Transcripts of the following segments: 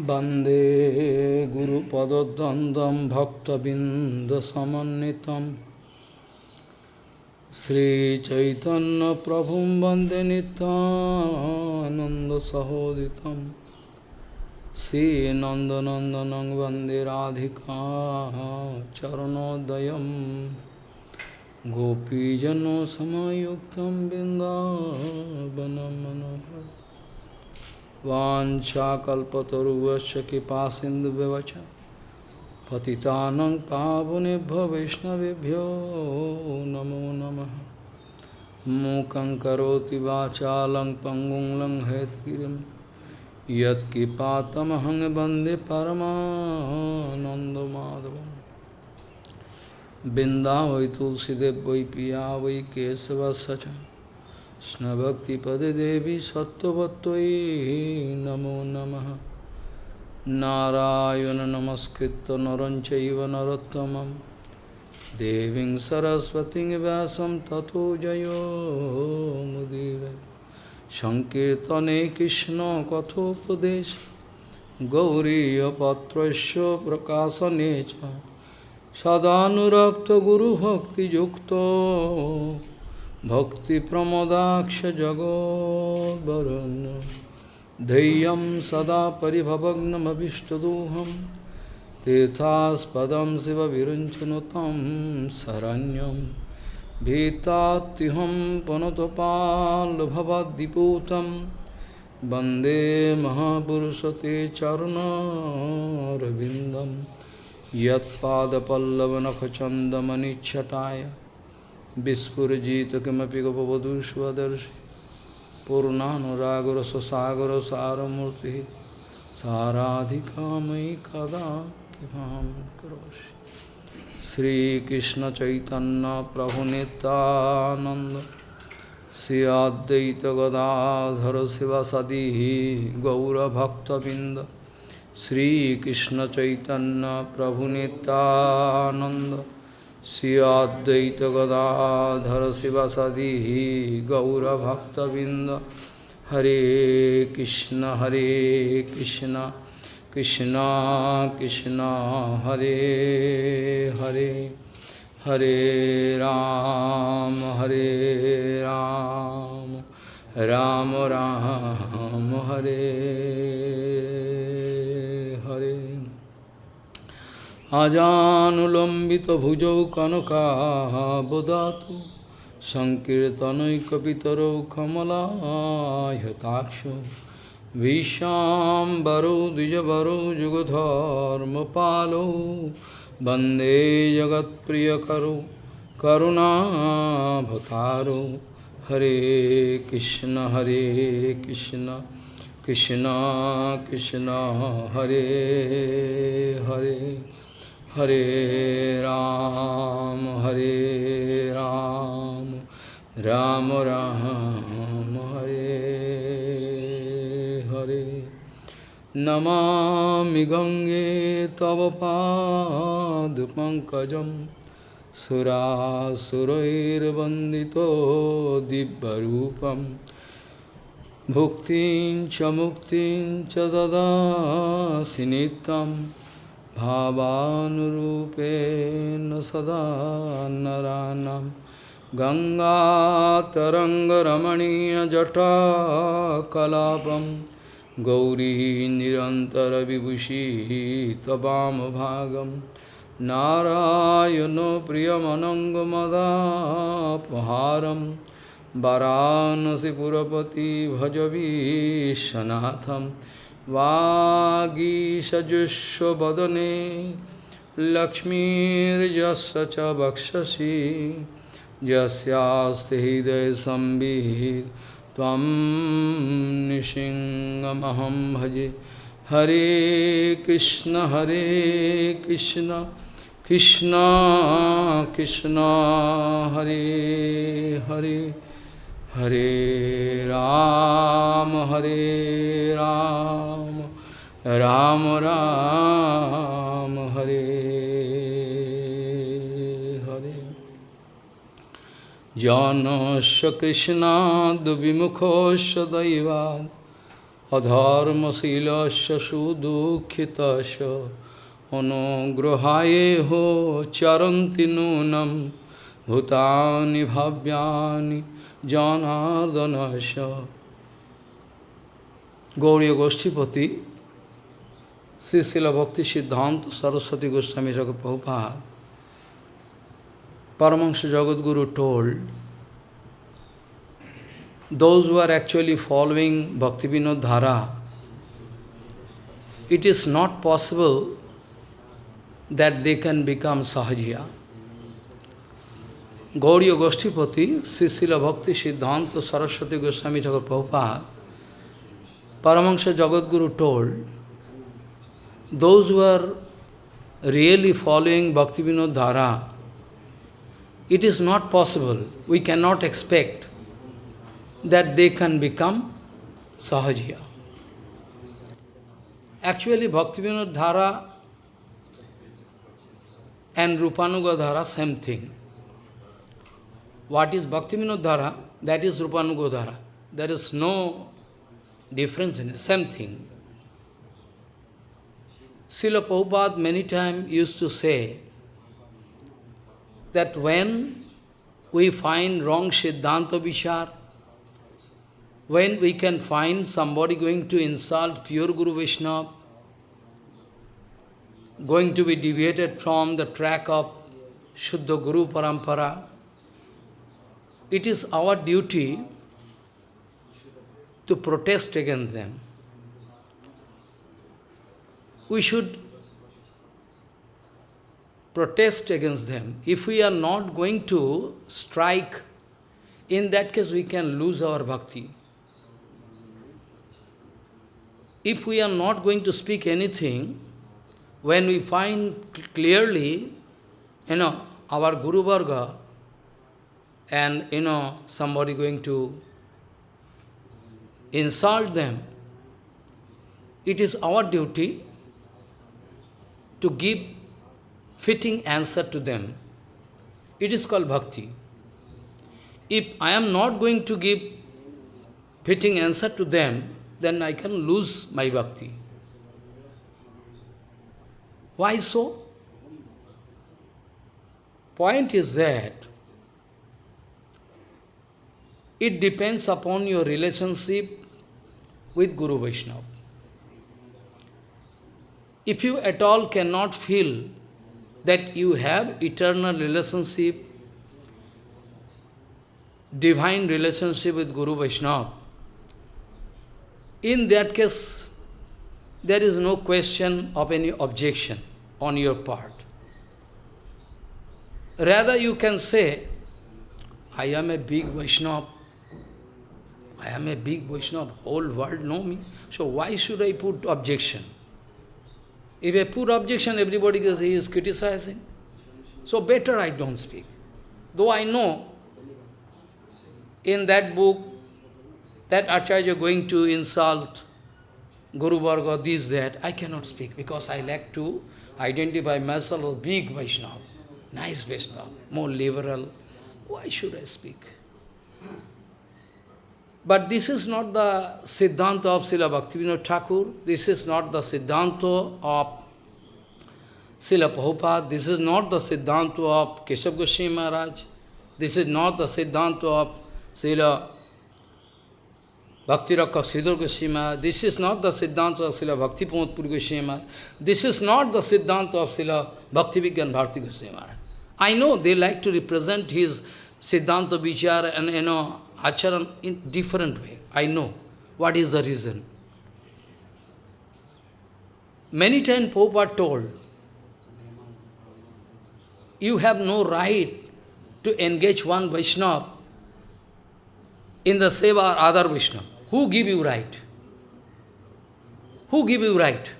वंदे गुरुपदद्वन्द्वं भक्तबिन्दसमन्वितं। श्रीचैतन्यप्रभुं वंदे नित्यानन्दसहोदितं। श्रीनन्दनन्दनं वंदे राधिका चरणोदयं। गोपीजनसमयुक्तं बिन्दावनं मनोहर Vanchakalpataruvasya Kipasindu Bevacha Patitanang Pavunibhya Vishnavibhyo Namo Namaha Mukang Karoti Vachalang Pangung Lang Hetkirim Yat Kipatamahang Bande Paramananda Madhavam Binda Vai Tulsidev Vai Piya Vai Kesava Sachan वै केशवस्य च कृष्णभक्तिपदे देवी सत्त्ववत्त्वयि नमो नमः नारायण नमस्कृत्य नरं चैव नरोत्तमं देवीं सरस्वतीं व्यासं ततो जयो मुदीर सङ्कीर्तने कृष्णकथोपदेश गौरीयपत्रस्य प्रकाशने च सदानुरक्तगुरुभक्तियुक्तो भक्तिप्रमोदाक्षजगोद्वरुण्य धैर्यं सदा परिभवग्नमभिष्टदोहं तीर्थास्पदं शिवविरुञ्चनु तं शरण्यं भीतात्युहं पुनतपाल्भवद्दिपूतं वन्दे महापुरुषते चरुणारविन्दं यत्पादपल्लवनखचन्दमनिच्छटाय विस्फुरजित किमपि गपवधूष्वदर्शि पूर्णानुरागरससागरसारमूर्तिः साराधिकामयि कदा किमां करोषि श्रीकृष्णचैतन्यप्रभुनितानन्द श्री अद्वैतगदाधर शिवसदी गौरभक्तबिन्द श्रीकृष्णचैतन्यप्रभुनितानन्द श्रियादतगदाधर शिवसदी गौरभक्तबिंद हरे कृष्ण हरे कृष्ण कृष्ण कृष्ण, हरे हरे हरे राम हरे राम राम राम, हरे। আজানুলম্বিতভুজৌ কনকাবদাতু সংকীর্তনৈকপিতরৌ কমলায়তাক্ষ ভীষ্মাম্বরৌ দ্বিজবরৌ যুগধর্মপালৌ বন্দে জগৎপ্রিয়করৌ করুণাভতারৌ হরে কৃষ্ণ হরে কৃষ্ণ কৃষ্ণ কৃষ্ণ, হরে হরে। हरे राम हरे राम राम राम, हरे हरे। नमामि गङ्गे तव पादपङ्कजं सुरासुरैर्वन्दितो दिव्यरूपम् भुक्तिं च मुक्तिं च ददासि नित्यम्। भावानुरूपेण सदा नरानं गङ्गातरङ्गरमणीयजटाकलापं गौरी निरन्तरविभूषी त्ववामभागं नारायणो प्रियमनङ्गमदापहारं वाराणसीपुरपति भजवीशनाथं वागीषजुष्वदने लक्ष्मीर्यस्य च वक्षसि, यस्यास्ति हृदयसंवित् त्वं निशिङ्गमहं भजे। हरे कृष्ण हरे कृष्ण कृष्ण कृष्ण, हरे हरे। হরে রাম হরে রাম রাম রাম, হরে হরে। জনস কৃষ্ণাদ বিমুখস দৈবাদ অধর্মশীলস্য সুদুঃখিত অনুগ্রহায়ে হো চরন্তি নূনম, ভূতানি ভাব্যানি Janardanasya Gauriya Goshtipati Sri Srila Bhakti Siddhanta Saraswati Goswami Jagat Prabhupada Paramahansa Jagadguru told those who are actually following bhakti Bhaktivinoda Dhara, it is not possible that they can become Sahajiya. Gauriya Goshtipati, Srila Bhakti Siddhanta Saraswati Goswami Jagat Prabhupada, Paramahansa Jagadguru told, those who are really following Bhaktivinoda Dhara, it is not possible, we cannot expect that they can become Sahajiya. Actually, Bhaktivinoda Dhara and Rupanuga Dhara, same thing. What is Bhaktivinoda Dhara? That is Rupanuga Dhara. There is no difference in it, same thing. Srila Prabhupada many times used to say that when we find wrong Siddhanta Vichar, when we can find somebody going to insult pure Guru Vaishnava, going to be deviated from the track of Shuddha Guru Parampara, it is our duty to protest against them. We should protest against them. If we are not going to strike, in that case we can lose our bhakti. If we are not going to speak anything, when we find clearly, you know, our Guru Varga and, you know, somebody going to insult them, it is our duty to give fitting answer to them. It is called bhakti. If I am not going to give fitting answer to them, then I can lose my bhakti. Why so? Point is that it depends upon your relationship with Guru Vaishnava. If you at all cannot feel that you have eternal relationship, divine relationship with Guru Vaishnava, in that case, there is no question of any objection on your part. Rather, you can say, I am a big Vaishnava, I am a big Vaishnava, whole world know me. So why should I put objection? If I put objection, everybody says he is criticizing. So better I don't speak. Though I know in that book that Acharya going to insult Guru Varga, this, that, I cannot speak because I like to identify myself as big Vaishnava, nice Vaishnava, more liberal. Why should I speak? But this is not the Siddhanta of Srila Bhaktivinoda Thakur. This is not the Siddhanta of Srila Prabhupada. This is not the Siddhanta of Keshav Goswami Maharaj. This is not the Siddhanta of Srila Bhakti Rakshak Sridhar Goswami This is not the Siddhanta of Srila Bhakti Pramod Puri Goswami. This is not the Siddhanta of Srila Bhakti Vigyan Bharati Goswami. I know they like to represent his Siddhanta Vichara and, you know, acharan in different way. I know what is the reason. Many times Prabhupada told, you have no right to engage one Vaishnava in the seva or other Vaishnava. Who give you right? Who give you right?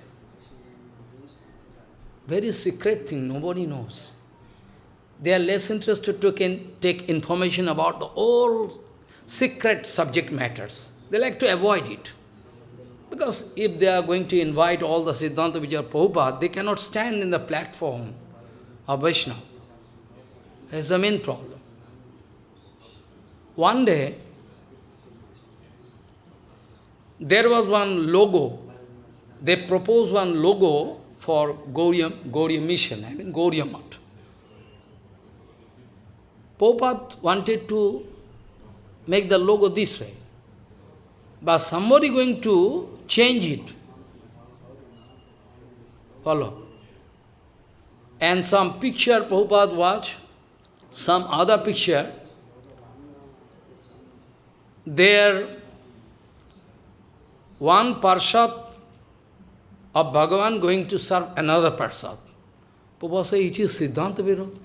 Very secret thing, nobody knows. They are less interested to can take information about the whole secret subject matters. They like to avoid it. Because if they are going to invite all the Siddhanta Vijaya Prabhupada, they cannot stand in the platform of Vaishnava. That's the main problem. One day, there was one logo. They proposed one logo for Gauriya, Gauriya mission, I mean Gauriya Math. Prabhupada wanted to make the logo this way. But somebody going to change it. Follow. And some picture Prabhupada watch, some other picture, there one parshat of Bhagavan going to serve another parshat. Prabhupada says it is Siddhanta Virod.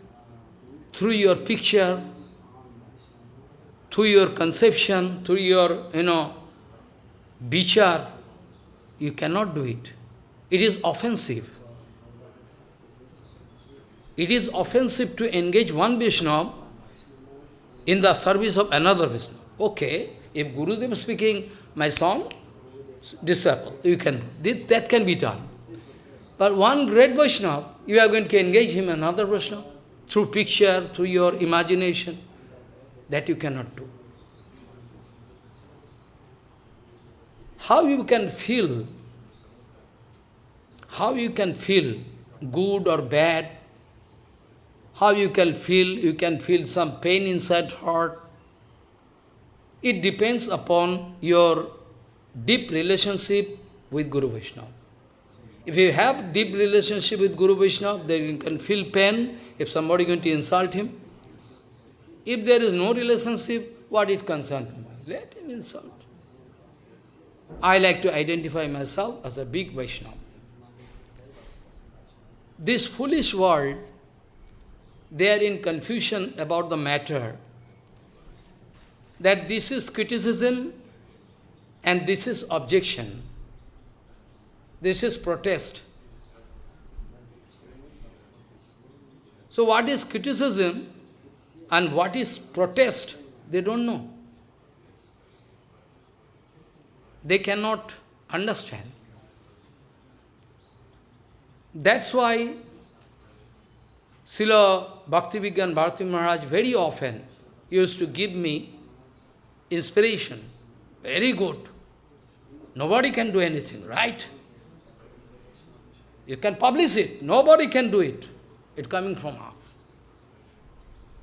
Through your picture, through your conception, through your, you know, bichar, you cannot do it. It is offensive. It is offensive to engage one Vishnu in the service of another Vishnu. Okay, if Gurudev is speaking, my son, disciple, you can, that can be done. But one great Vaishnava, you are going to engage him another Vaishnava through picture, through your imagination. That you cannot do. How you can feel, how you can feel good or bad, how you can feel, you can feel some pain inside heart. It depends upon your deep relationship with Guru Vaishnava. If you have deep relationship with Guru Vaishnava, then you can feel pain if somebody is going to insult him. If there is no relationship, what it concerns? Let him insult. I like to identify myself as a big Vaishnava. This foolish world, they are in confusion about the matter that this is criticism and this is objection. This is protest. So what is criticism and what is protest, they don't know. They cannot understand. That's why Srila Bhaktivinoda Bharati Maharaj very often used to give me inspiration. Very good. Nobody can do anything, right? You can publish it. Nobody can do it. It coming from us.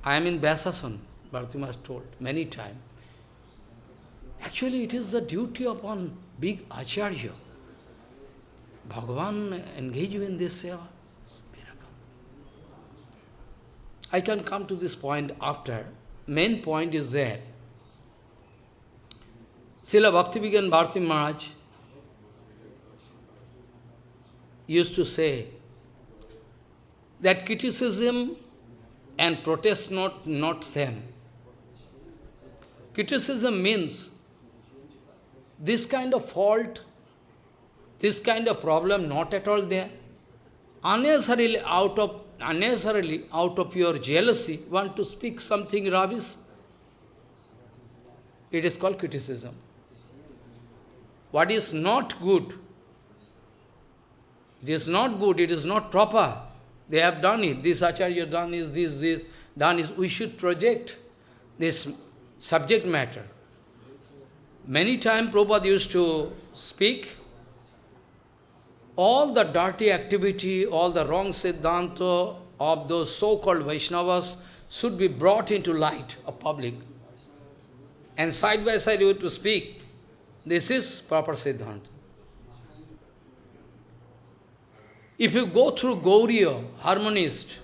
I am in Vyasasan, Bharati Maharaj told many times. Actually, it is the duty upon big Acharya. Bhagavan engage you in this seva. I can come to this point after. Main point is that Srila Bhaktivedanta Bharati Maharaj used to say that criticism and protest not, not same. Criticism means this kind of fault, this kind of problem not at all there. Unnecessarily out of unnecessarily out of your jealousy want to speak something rubbish. It is called criticism. What is not good, it is not good, it is not proper. They have done it. This Acharya done is this, this, done is. We should project this subject matter. Many times Prabhupada used to speak, all the dirty activity, all the wrong siddhanta of those so-called Vaishnavas should be brought into light of public. And side by side you to speak. This is proper siddhanta. If you go through Gauriya, harmonist,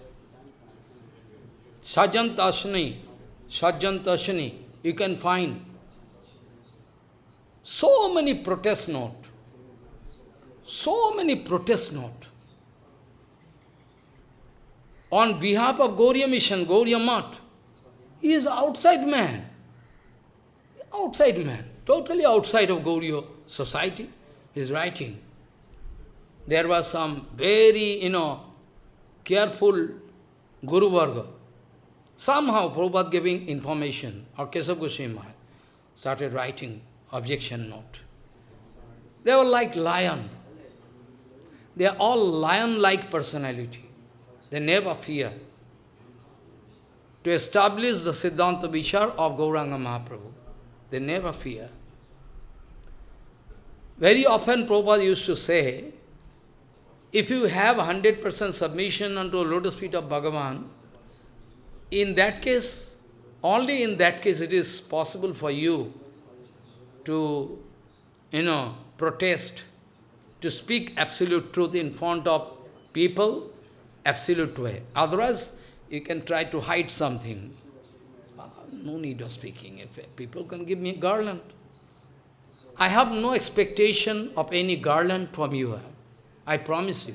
Sajjana Toshani, Sajantashani, you can find so many protest note. So many protest note. On behalf of Gauriya mission, Gauriya Math, he is outside man. Outside man, totally outside of Gauriya society, he is writing there was some very, you know, careful Guru Varga. Somehow Prabhupada giving information, or Keshav Goswami started writing objection note. They were like lion. They are all lion-like personality. They never fear. To establish the Siddhanta Vichar of Gauranga Mahaprabhu, they never fear. Very often Prabhupada used to say, if you have 100% submission unto the lotus feet of Bhagavan, in that case, only in that case it is possible for you to, you know, protest, to speak absolute truth in front of people, absolute way. Otherwise, you can try to hide something. No need of speaking. If people can give me garland. I have no expectation of any garland from you. I promise you.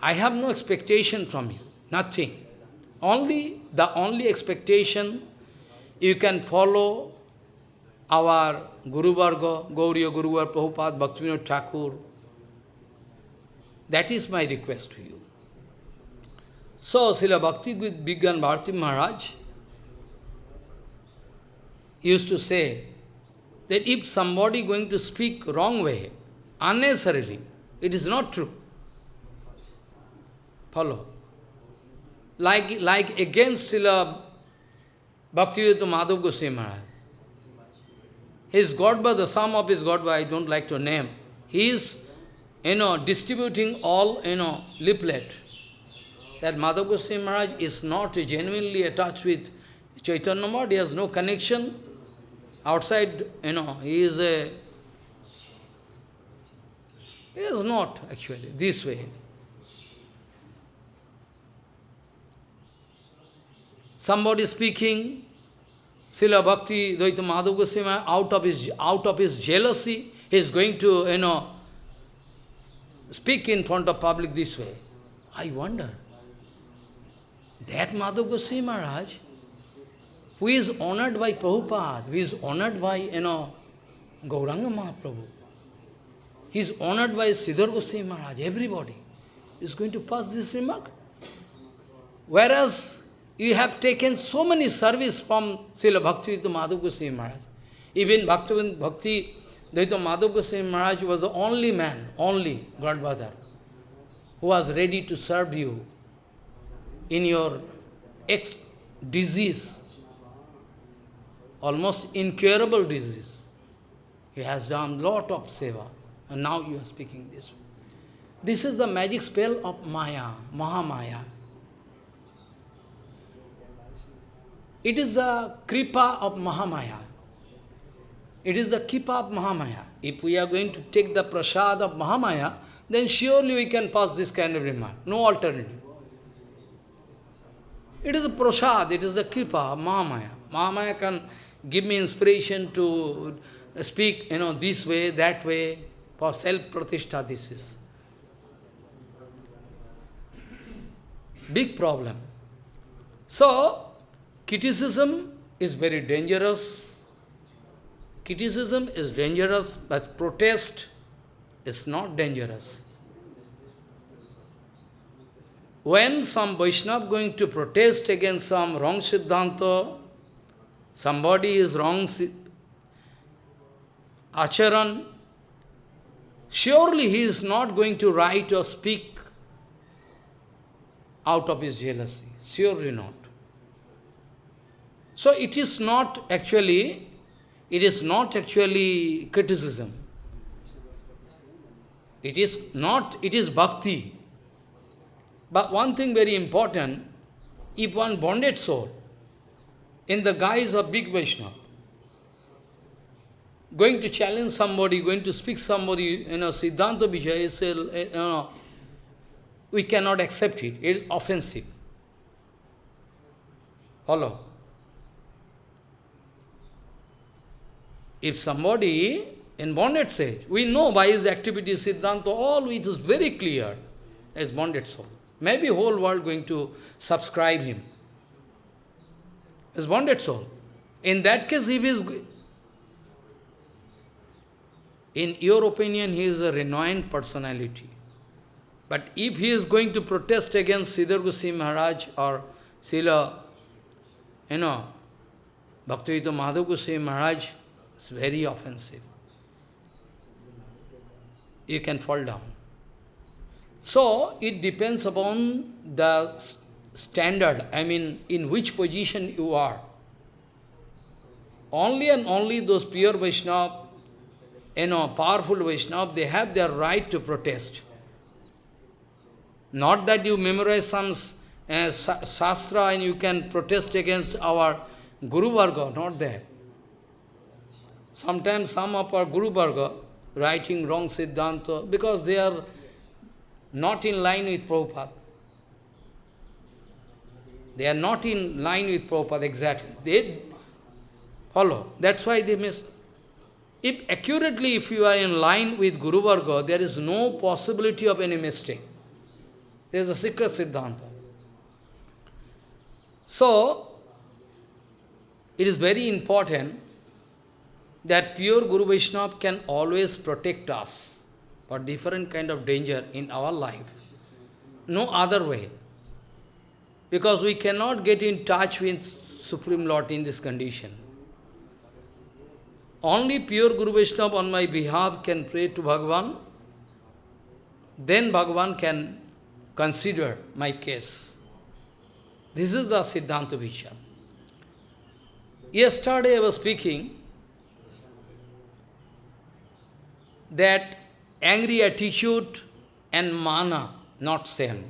I have no expectation from you. Nothing. Only, the only expectation, you can follow our Guru Varga, Gauriya Guru Varga, Prabhupada, Bhaktivinoda Thakur. That is my request to you. So, Srila Bhakti Vigyan Bharati Maharaj used to say that if somebody going to speak wrong way, unnecessarily, it is not true. Follow. Like, like against Srila Bhaktivedanta Madhav Goswami Maharaj. His Godba, the sum of his Godba, I don't like to name. He is, you know, distributing all, you know, leaflet. That Madhav Goswami Maharaj is not genuinely attached with Chaitanya Maharaj, he has no connection. Outside, you know, he is a... He is not, actually, this way. Somebody speaking, Srila Bhakti Dayita Madhav Goswami, out of his out of his jealousy, he is going to, you know, speak in front of public this way. I wonder, that Madhav Goswami Maharaj, who is honored by Prabhupada, who is honored by, you know, Gauranga Mahaprabhu, is honored by Sridhar Goswami Maharaj, everybody is going to pass this remark. Whereas you have taken so many service from Srila Bhakti Madhav Goswami Maharaj. Even Bhakti, Bhakti Dayita Madhav Goswami Maharaj was the only man, only Godfather, who was ready to serve you in your ex disease, almost incurable disease. He has done lot of seva, and now you are speaking this. This is the magic spell of Maya, Mahamaya. It is the kripa of Mahamaya. It is the kripa of Mahamaya. If we are going to take the prasad of Mahamaya, then surely we can pass this kind of remark. No alternative. It is the prasad, it is the kripa of Mahamaya. Mahamaya can give me inspiration to speak, you know, this way, that way, for self-pratishtha, this is. Big problem. So, Criticism is very dangerous. Criticism is dangerous, but protest is not dangerous. When some Vaishnava going to protest against some wrong Siddhanta, somebody is wrong Acharan, surely he is not going to write or speak out of his jealousy. Surely not. So it is not actually, it is not actually criticism. It is not, it is bhakti. But one thing very important, if one bonded soul, in the guise of big Vaishnava, going to challenge somebody, going to speak somebody, you know, Siddhanta Vijay, say, you know, we cannot accept it. It is offensive. Follow? If somebody in bonded says, we know by his activity, Siddhanta, all which is very clear as bonded soul. Maybe whole world going to subscribe him Is bonded soul. In that case, if he is, in your opinion, he is a renowned personality. But if he is going to protest against Sridhar Goswami Maharaj or Sila, you know, Bhaktivedanta Madhav Goswami Maharaj, it's very offensive. You can fall down. So, it depends upon the standard, I mean, in which position you are. Only and only those pure Vaishnava, you know, powerful Vaishnava, they have their right to protest. Not that you memorize some uh, Shastra and you can protest against our Guru Varga, not that. Sometimes some of our Guru Varga writing wrong Siddhanta because they are not in line with Prabhupada. They are not in line with Prabhupada exactly. They follow. That's why they miss. If accurately, if you are in line with Guru Varga, there is no possibility of any mistake. There is a secret Siddhanta. So, it is very important that pure Guru Vaishnava can always protect us for different kind of danger in our life. No other way. Because we cannot get in touch with Supreme Lord in this condition. Only pure Guru Vaishnava on my behalf can pray to Bhagavan. Then Bhagavan can consider my case. This is the Siddhanta Vichar. Yesterday I was speaking that angry attitude and mana not same.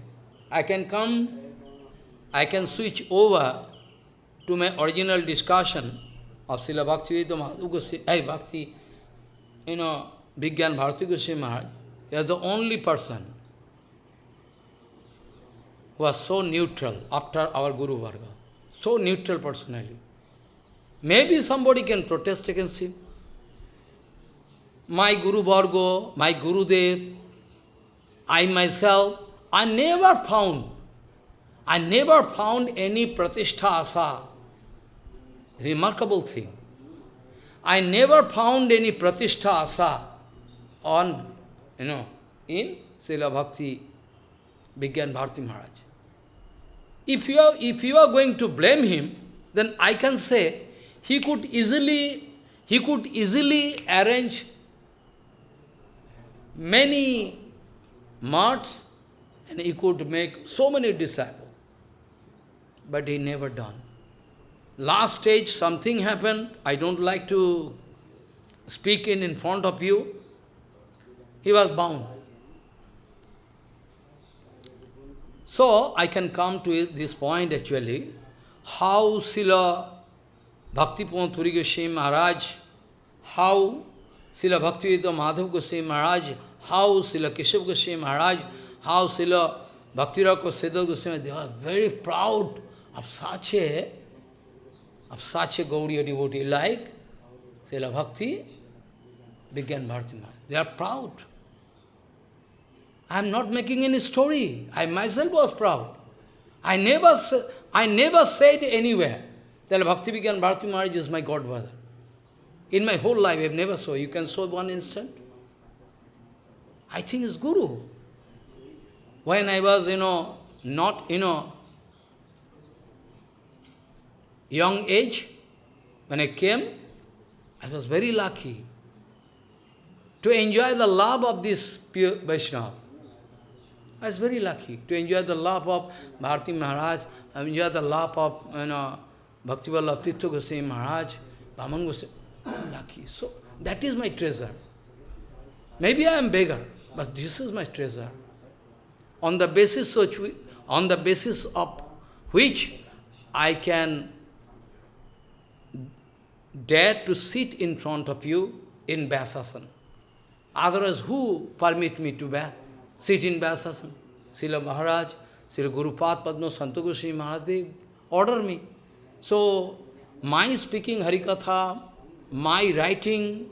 I can come, I can switch over to my original discussion of Srila Bhakti Madhu Goswami, Bhakti, you know, Vigyan Bharati Goswami Maharaj, he was the only person who was so neutral after our Guru Varga. So neutral personally. Maybe somebody can protest against him. My Guru Varga, my Guru Dev, I myself, I never found, I never found any pratishtha asa Remarkable thing. I never found any pratishtha asa on, you know, in Srila Bhakti Vigyan Bharati Maharaj. If you, are, if you are going to blame him, then I can say he could easily, he could easily arrange many marts and he could make so many disciples. But he never done. Last stage, something happened. I don't like to speak in, in front of you. He was bound. So, I can come to this point actually, how Sila Bhakti Pramod Puri Goswami Maharaj, how Sila Bhaktivedanta Madhav Goswami Maharaj, how Sila Keshav Goswami Maharaj, how Sila Bhaktiraka Siddha Goswami, they are very proud of such a of such a Gauriya devotee like Srila Bhakti, Vigyan Bharati They are proud. I am not making any story. I myself was proud. I never, I never said anywhere that Bhakti Vigyan Bharati Maharaj is my godfather. In my whole life, I have never saw. You can show one instant. I think it's Guru. When I was, you know, not, you know, young age, when I came, I was very lucky to enjoy the love of this pure Vaishnava. I was very lucky to enjoy the love of Bharati Maharaj, I enjoy the love of you know, Bhaktivallabh Tirtha Goswami Maharaj, Vaman Goswami. Lucky. So, that is my treasure. Maybe I am beggar, but this is my treasure. On the basis of, on the basis of which I can dare to sit in front of you in Vyasasana. Otherwise, who permit me to sit in Vyasasana? Srila Maharaj, Srila Guru Pad Padma Santa Goswami Maharaj, order me. So, my speaking Harikatha, my writing,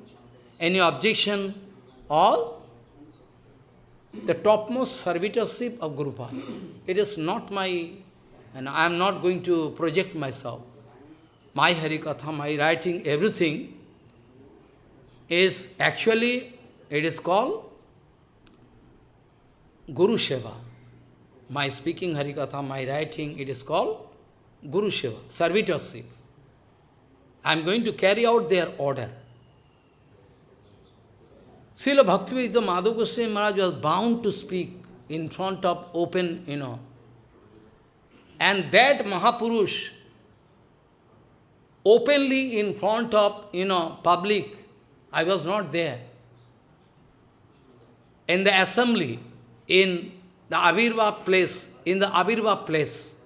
any objection, all the topmost servitorship of Guru Pad. It is not my, and I am not going to project myself my Harikatha, my writing, everything is actually, it is called Guru Seva. My speaking Harikatha, my writing, it is called Guru Seva, servitorship. I am going to carry out their order. Srila Bhaktivedanta Madhav Goswami Maharaj was bound to speak in front of open, you know. And that Mahapurush, openly in front of, you know, public. I was not there. in the assembly, in the Avirva place, in the Avirva place,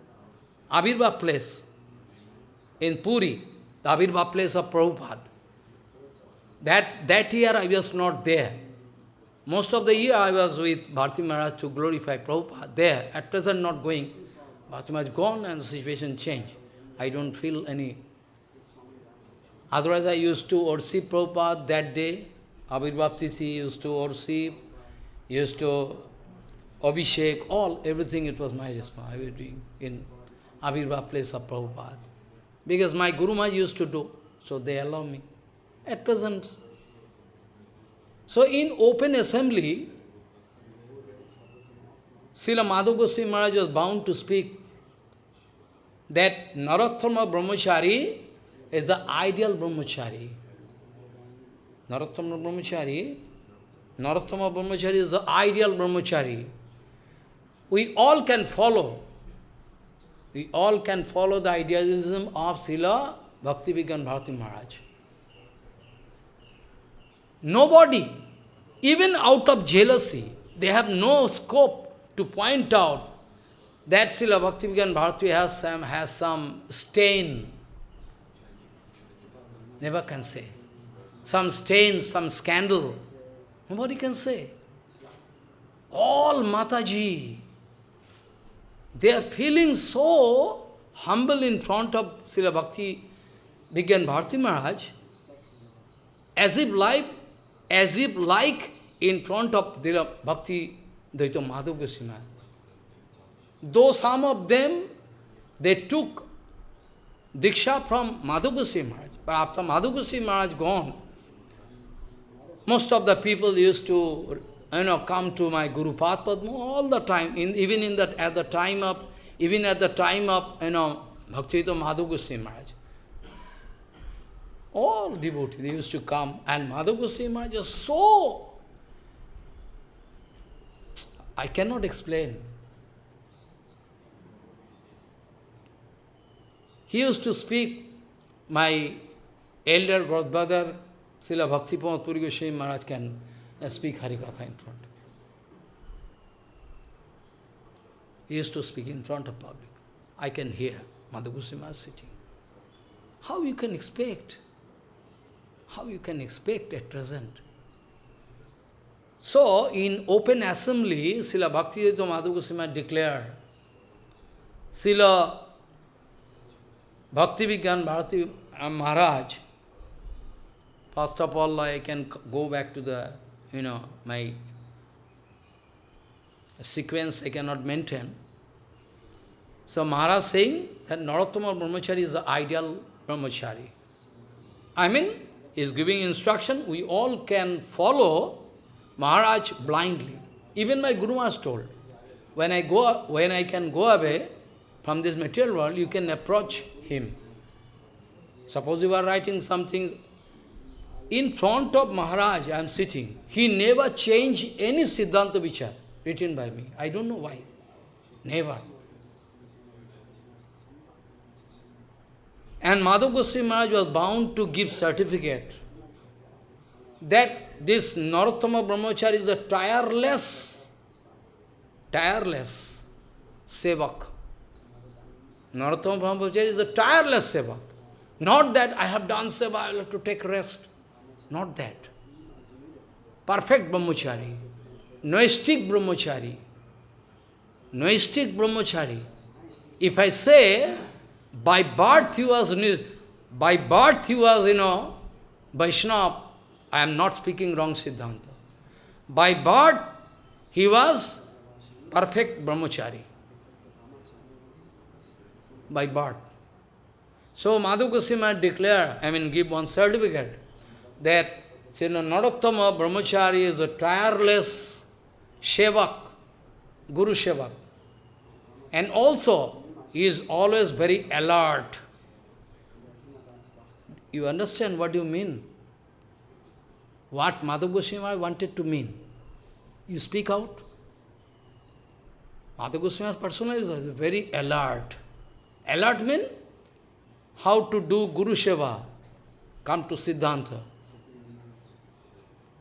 Avirva place, in Puri, the Avirva place of Prabhupada. That, that year I was not there. Most of the year I was with Bharti Maharaj to glorify Prabhupada there. At present not going. Bharti Maharaj gone and the situation changed. I don't feel any. Otherwise I used to worship Prabhupada that day. Abhirbhav used to worship, used to Abhishek, all, everything it was my responsibility. I was doing in Abhirbhav place of Prabhupada. Because my Guru Maharaj used to do, so they allow me. At present, so in open assembly, Srila Madhav Goswami Maharaj was bound to speak that Narottama Brahmachari is the ideal Brahmachari. Narottama Brahmachari, Narottama Brahmachari is the ideal Brahmachari. We all can follow. We all can follow the idealism of Srila Bhakti Vigyan Bharati Maharaj. Nobody, even out of jealousy, they have no scope to point out that Srila Bhaktivinoda Bharati has some, has some stain. Never can say. Some stain, some scandal. Nobody can say. All Mataji, they are feeling so humble in front of Srila Bhakti Vigyan Bharati Maharaj, as if life as if like in front of the Bhakti Dayita Madhav Goswami. Though some of them, they took Diksha from Madhav Goswami Maharaj, but after Madhav Goswami Maharaj gone, most of the people used to you know, come to my Guru Padma all the time, in, even in that, at the time of, even at the time of, you know, Bhaktivinoda Madhav Goswami Maharaj. All devotees, used to come, and Madhav Goswami Maharaj was so... I cannot explain. He used to speak, my elder god brother, Srila Bhakti Puri Goswami Maharaj can uh, speak Harikatha in front. He used to speak in front of public. I can hear Madhav Goswami sitting. How you can expect? How you can expect at present? So, in open assembly, Srila Bhaktivedanta Madhu Goswami declared, Srila Bhakti Vigyan Bharati uh, Maharaj, first of all, I can go back to the, you know, my sequence I cannot maintain. So Maharaj saying that Narottama Brahmachari is the ideal Brahmachari. I mean, he is giving instruction, we all can follow Maharaj blindly. Even my Guru Maharaj told, when I, go, when I can go away from this material world, you can approach him. Suppose you are writing something, in front of Maharaj I am sitting. He never changed any Siddhanta Vichar written by me. I don't know why. Never. And Madhav Goswami Maharaj was bound to give certificate that this Narottama Brahmachari is a tireless, tireless sevak. Narottama Brahmachari is a tireless sevak. Not that I have done seva, I will have to take rest. Not that. Perfect Brahmachari. Naishthik Brahmachari. Naishthik Brahmachari. If I say by birth he was, by birth he was, you know, Vaishnava. I am not speaking wrong Siddhanta. By birth he was perfect brahmachari. By birth. So Madhu Goswami I mean give one certificate, that Srila Narottama Brahmachari is a tireless Shevak, Guru Shevak. And also, he is always very alert. You understand what you mean? What Madhav Goswami wanted to mean? You speak out. Madhav Goswami's personality is very alert. Alert means how to do Guru Seva. Come to Siddhanta.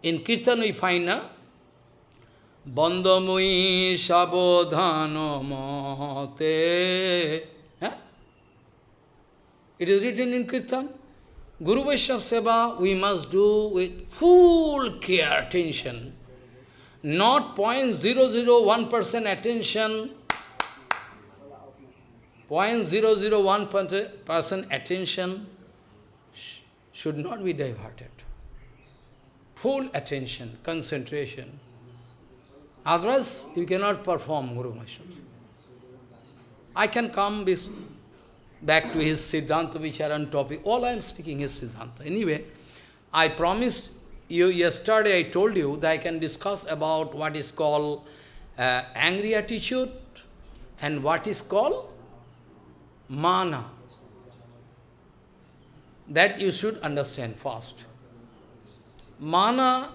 In Kirtan we find, uh, Bandamui Sabodhano Mate. It is written in Kirtan. Guru Vaishnava Seva we must do with full care, attention. Not 0.001% attention, 0.001% attention should not be diverted. Full attention, concentration. Otherwise, you cannot perform Guru Vaishnava. I can come back to his Siddhanta Vicharan topic. All I am speaking is Siddhanta. Anyway, I promised you yesterday, I told you that I can discuss about what is called uh, angry attitude and what is called mana. That you should understand first. Mana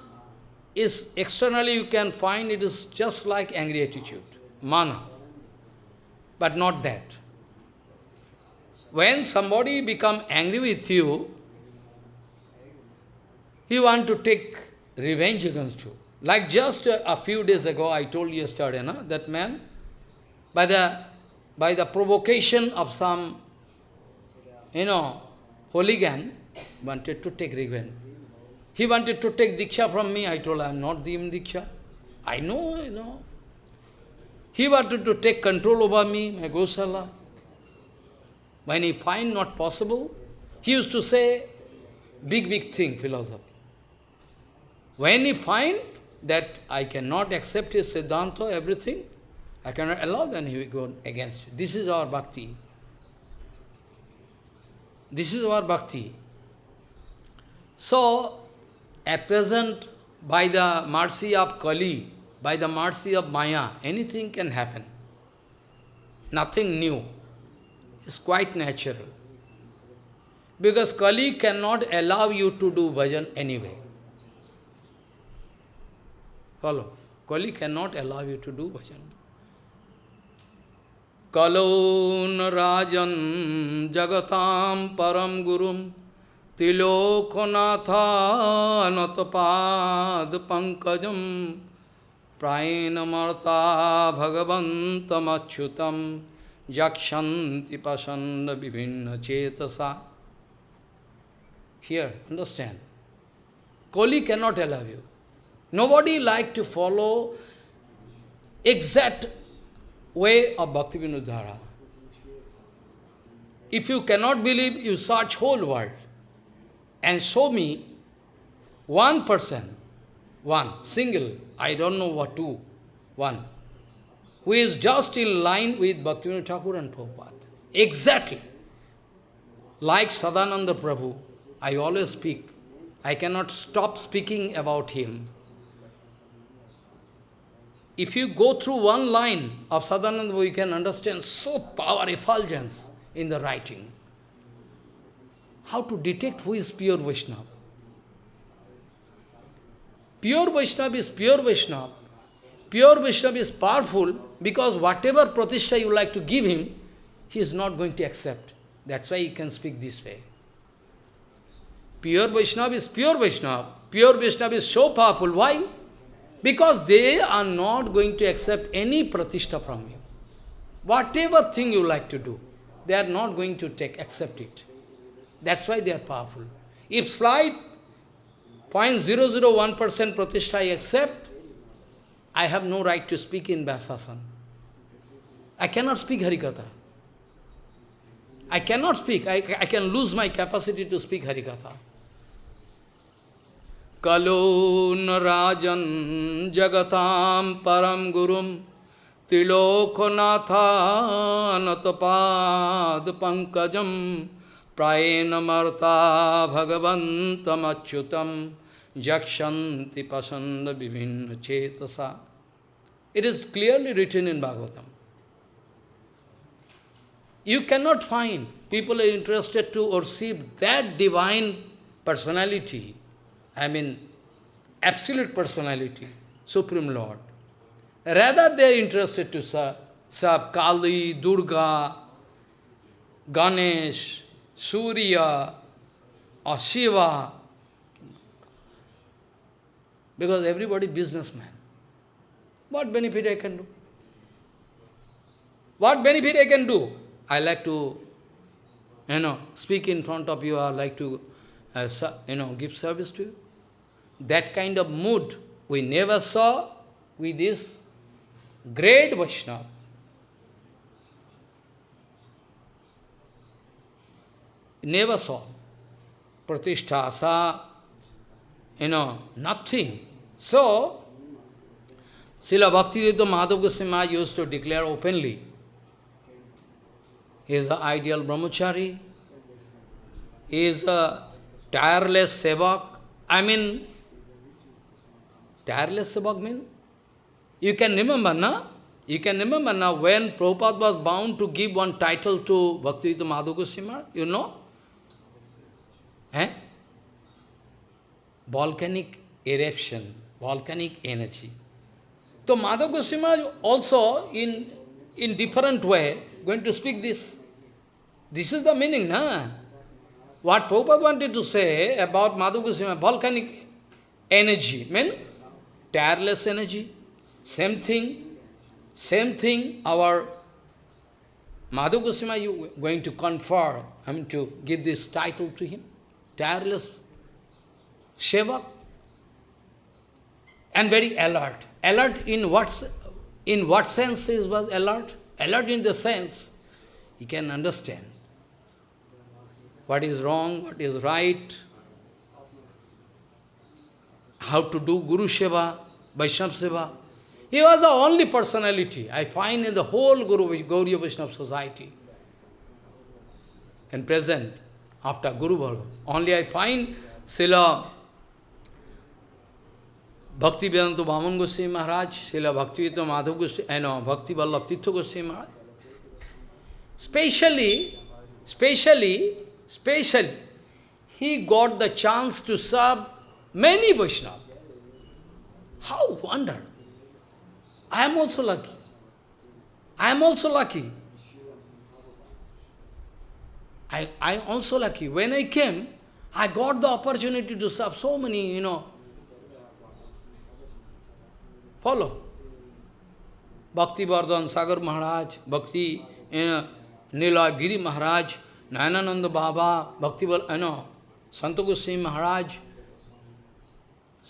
is externally you can find it is just like angry attitude, mana, but not that. When somebody become angry with you, he want to take revenge against you. Like just a, a few days ago, I told you yesterday, no? that man, by the, by the provocation of some, you know, hooligan, wanted to take revenge. He wanted to take Diksha from me. I told I am not giving Diksha. I know, you know. He wanted to take control over me, my Gosala. When he find not possible, he used to say big, big thing, philosophy. When he find that I cannot accept his Siddhanta, everything, I cannot allow, then he will go against. This is our bhakti. This is our bhakti. So, at present, by the mercy of Kali, by the mercy of Maya, anything can happen. Nothing new It's quite natural. Because Kali cannot allow you to do bhajan anyway. Follow. Kali cannot allow you to do bhajan. Kalon rajan jagatam param gurum तिलोकनाथा नतपाद Pankajam प्रायणमर्ता भगवन्तमच्युतम Yakshanti pasanda vivinna chetasa. Here, understand. Koli cannot allow you. Nobody like to follow exact way of Bhakti Vinodhara. If you cannot believe, you search whole world and show me one person, one, single, I don't know what, two, one, who is just in line with Bhaktivinoda Thakur and Prabhupada. Exactly. Like Sadananda Prabhu, I always speak. I cannot stop speaking about him. If you go through one line of Sadananda you can understand so power effulgence in the writing. How to detect who is pure Vaishnava? Pure Vaishnava is pure Vaishnava Pure Vaishnava is powerful because whatever pratishtha you like to give him, he is not going to accept. That's why he can speak this way. Pure Vaishnava is pure Vaishnava. Pure Vaishnava is so powerful. Why? Because they are not going to accept any pratishtha from you. Whatever thing you like to do, they are not going to take, accept it. That's why they are powerful. If slight 0.001% pratishtha I accept, I have no right to speak in Vyasasan. I cannot speak Harikatha. I cannot speak. I, I can lose my capacity to speak Harikatha. Rajan Jagatam Param Gurum Pankajam Prayena Marta Bhagavantam Achyutam Jakshanti pasanda vivinna chetasa. It is clearly written in Bhagavatam. You cannot find people are interested to receive that divine personality, I mean, absolute personality, Supreme Lord. Rather they are interested to serve, serve Kali, Durga, Ganesh, Surya, or Shiva, because everybody businessman. What benefit I can do? What benefit I can do? I like to, you know, speak in front of you, I like to, uh, you know, give service to you. That kind of mood we never saw with this great Vaishnava. Never saw. Pratishtha, you know, nothing. So, Srila Bhakti Dayita Madhav Goswami used to declare openly, he is an ideal brahmachari, he is a tireless sevak. I mean, tireless sevak means, you can remember, na? You can remember now when Prabhupada was bound to give one title to Bhakti Dayita Madhav Goswami, you know? Eh? Volcanic eruption, volcanic energy. So Madhav Goswami also in, in different way going to speak this. This is the meaning, na? What Prabhupada wanted to say about Madhav Goswami, volcanic energy, mean tireless energy. Same thing, same thing our Madhav Goswami you going to confer, I mean to give this title to him, tireless Seva, and very alert. Alert in what, in what sense he was alert? Alert in the sense he can understand what is wrong, what is right, how to do Guru Seva, Vaishnava Seva. He was the only personality I find in the whole Guru Gauriya Vaishnava society. And present, after Guru Bhargava. Only I find Srila Bhakti Vedanta Vaman Goswami Maharaj, Srila Bhakti Vedanta Madhav Goswami, I know, Bhakti Vallabh Tirtha Goswami Maharaj. Specially, specially, specially, he got the chance to serve many Vaishnavas. How wonder! I am also lucky. I am also lucky. I, I am also lucky. When I came, I got the opportunity to serve so many, you know, Follow. Bhakti Vardhan, Sagar Maharaj, Bhakti you know, Nila Giri Maharaj, Nayanananda Baba, Bhakti you know, Santa Goswami Maharaj.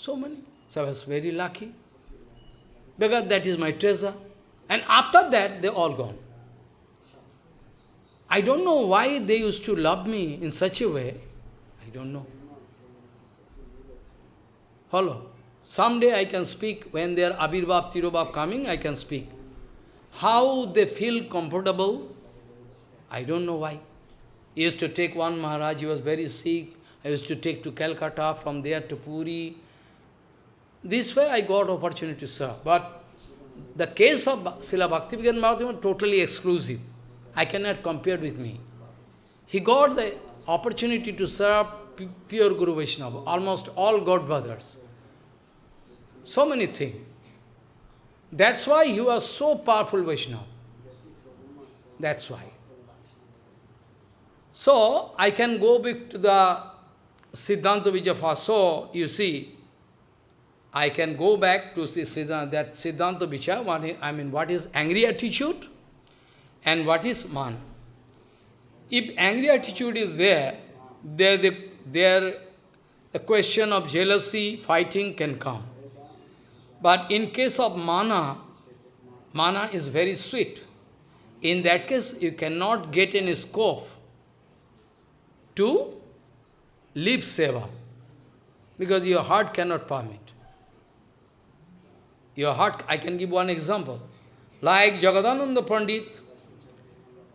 So many. So I was very lucky. Because that is my treasure. And after that, they all gone. I don't know why they used to love me in such a way. I don't know. Follow. Someday I can speak, when their Abhirbhav, Tirobhav coming, I can speak. How they feel comfortable, I don't know why. I used to take one Maharaj, he was very sick. I used to take to Calcutta, from there to Puri. This way I got opportunity to serve. But the case of Srila Bhaktivedanta Maharaj was totally exclusive. I cannot compare with me. He got the opportunity to serve pure Guru Vaishnava, almost all God brothers. So many things. That's why he was so powerful Vaishnava. That's why. So, I can go back to the Siddhanta Vijayafa. So, you see, I can go back to Siddhanta, that Siddhanta Vichara, I mean, what is angry attitude and what is man. If angry attitude is there, there, the, there a question of jealousy, fighting can come. But in case of mana, mana is very sweet. In that case, you cannot get any scope to live seva, because your heart cannot permit. Your heart, I can give one example. Like Jagadananda Pandit,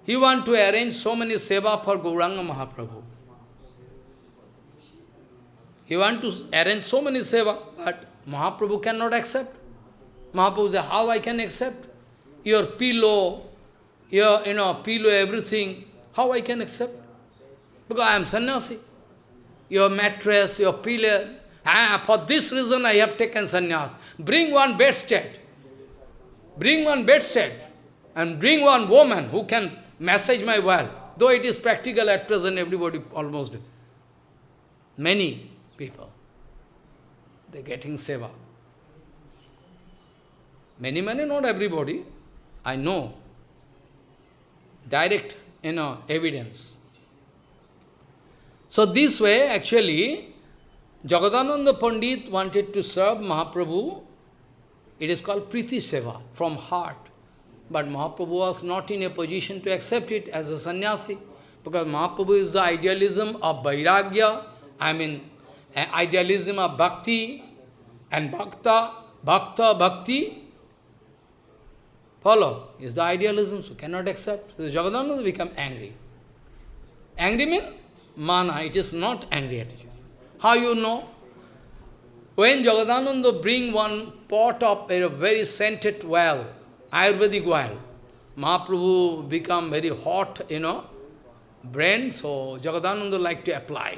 he want to arrange so many seva for Gauranga Mahaprabhu. He want to arrange so many seva, but Mahaprabhu cannot accept. Mahaprabhu says, how I can accept? Your pillow, your, you know, pillow, everything, how I can accept? Because I am sannyasi. Your mattress, your pillow, ah, for this reason I have taken sannyas. Bring one bedstead. Bring one bedstead. And bring one woman who can massage my well. Though it is practical at present, everybody almost, many people. They're getting seva. Many, many, not everybody. I know. Direct, you know, evidence. So this way, actually, Jagadananda Pandit wanted to serve Mahaprabhu. It is called Priti Seva, from heart. But Mahaprabhu was not in a position to accept it as a sannyasi, because Mahaprabhu is the idealism of Vairagya, I mean, idealism of Bhakti, and Bhakta, Bhakta, Bhakti, follow, is the idealism, so cannot accept. So Jagadananda become angry. Angry means mana, it is not angry attitude. How you know? When Jagadananda bring one pot of a very scented well, Ayurvedic well, Mahaprabhu become very hot, you know, brain, so Jagadananda like to apply.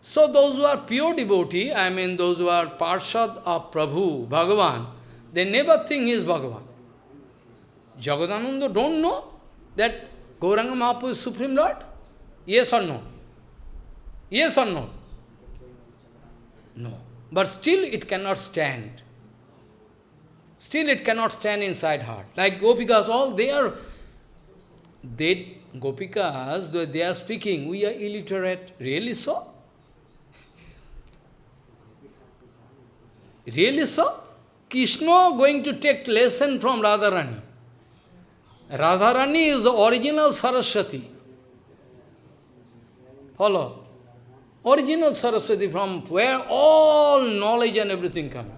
So those who are pure devotee, I mean those who are parshad of Prabhu, Bhagavan, they never think he is Bhagavan. Jagadananda don't know that Gauranga Mahaprabhu is Supreme Lord? Yes or no? Yes or no? But still it cannot stand. Still it cannot stand inside heart. Like Gopikas, all they are, they, Gopikas, they are speaking, we are illiterate. Really so? Really so? Krishna going to take lesson from Radharani. Radharani is the original Saraswati. Follow. Original Saraswati from where all knowledge and everything comes.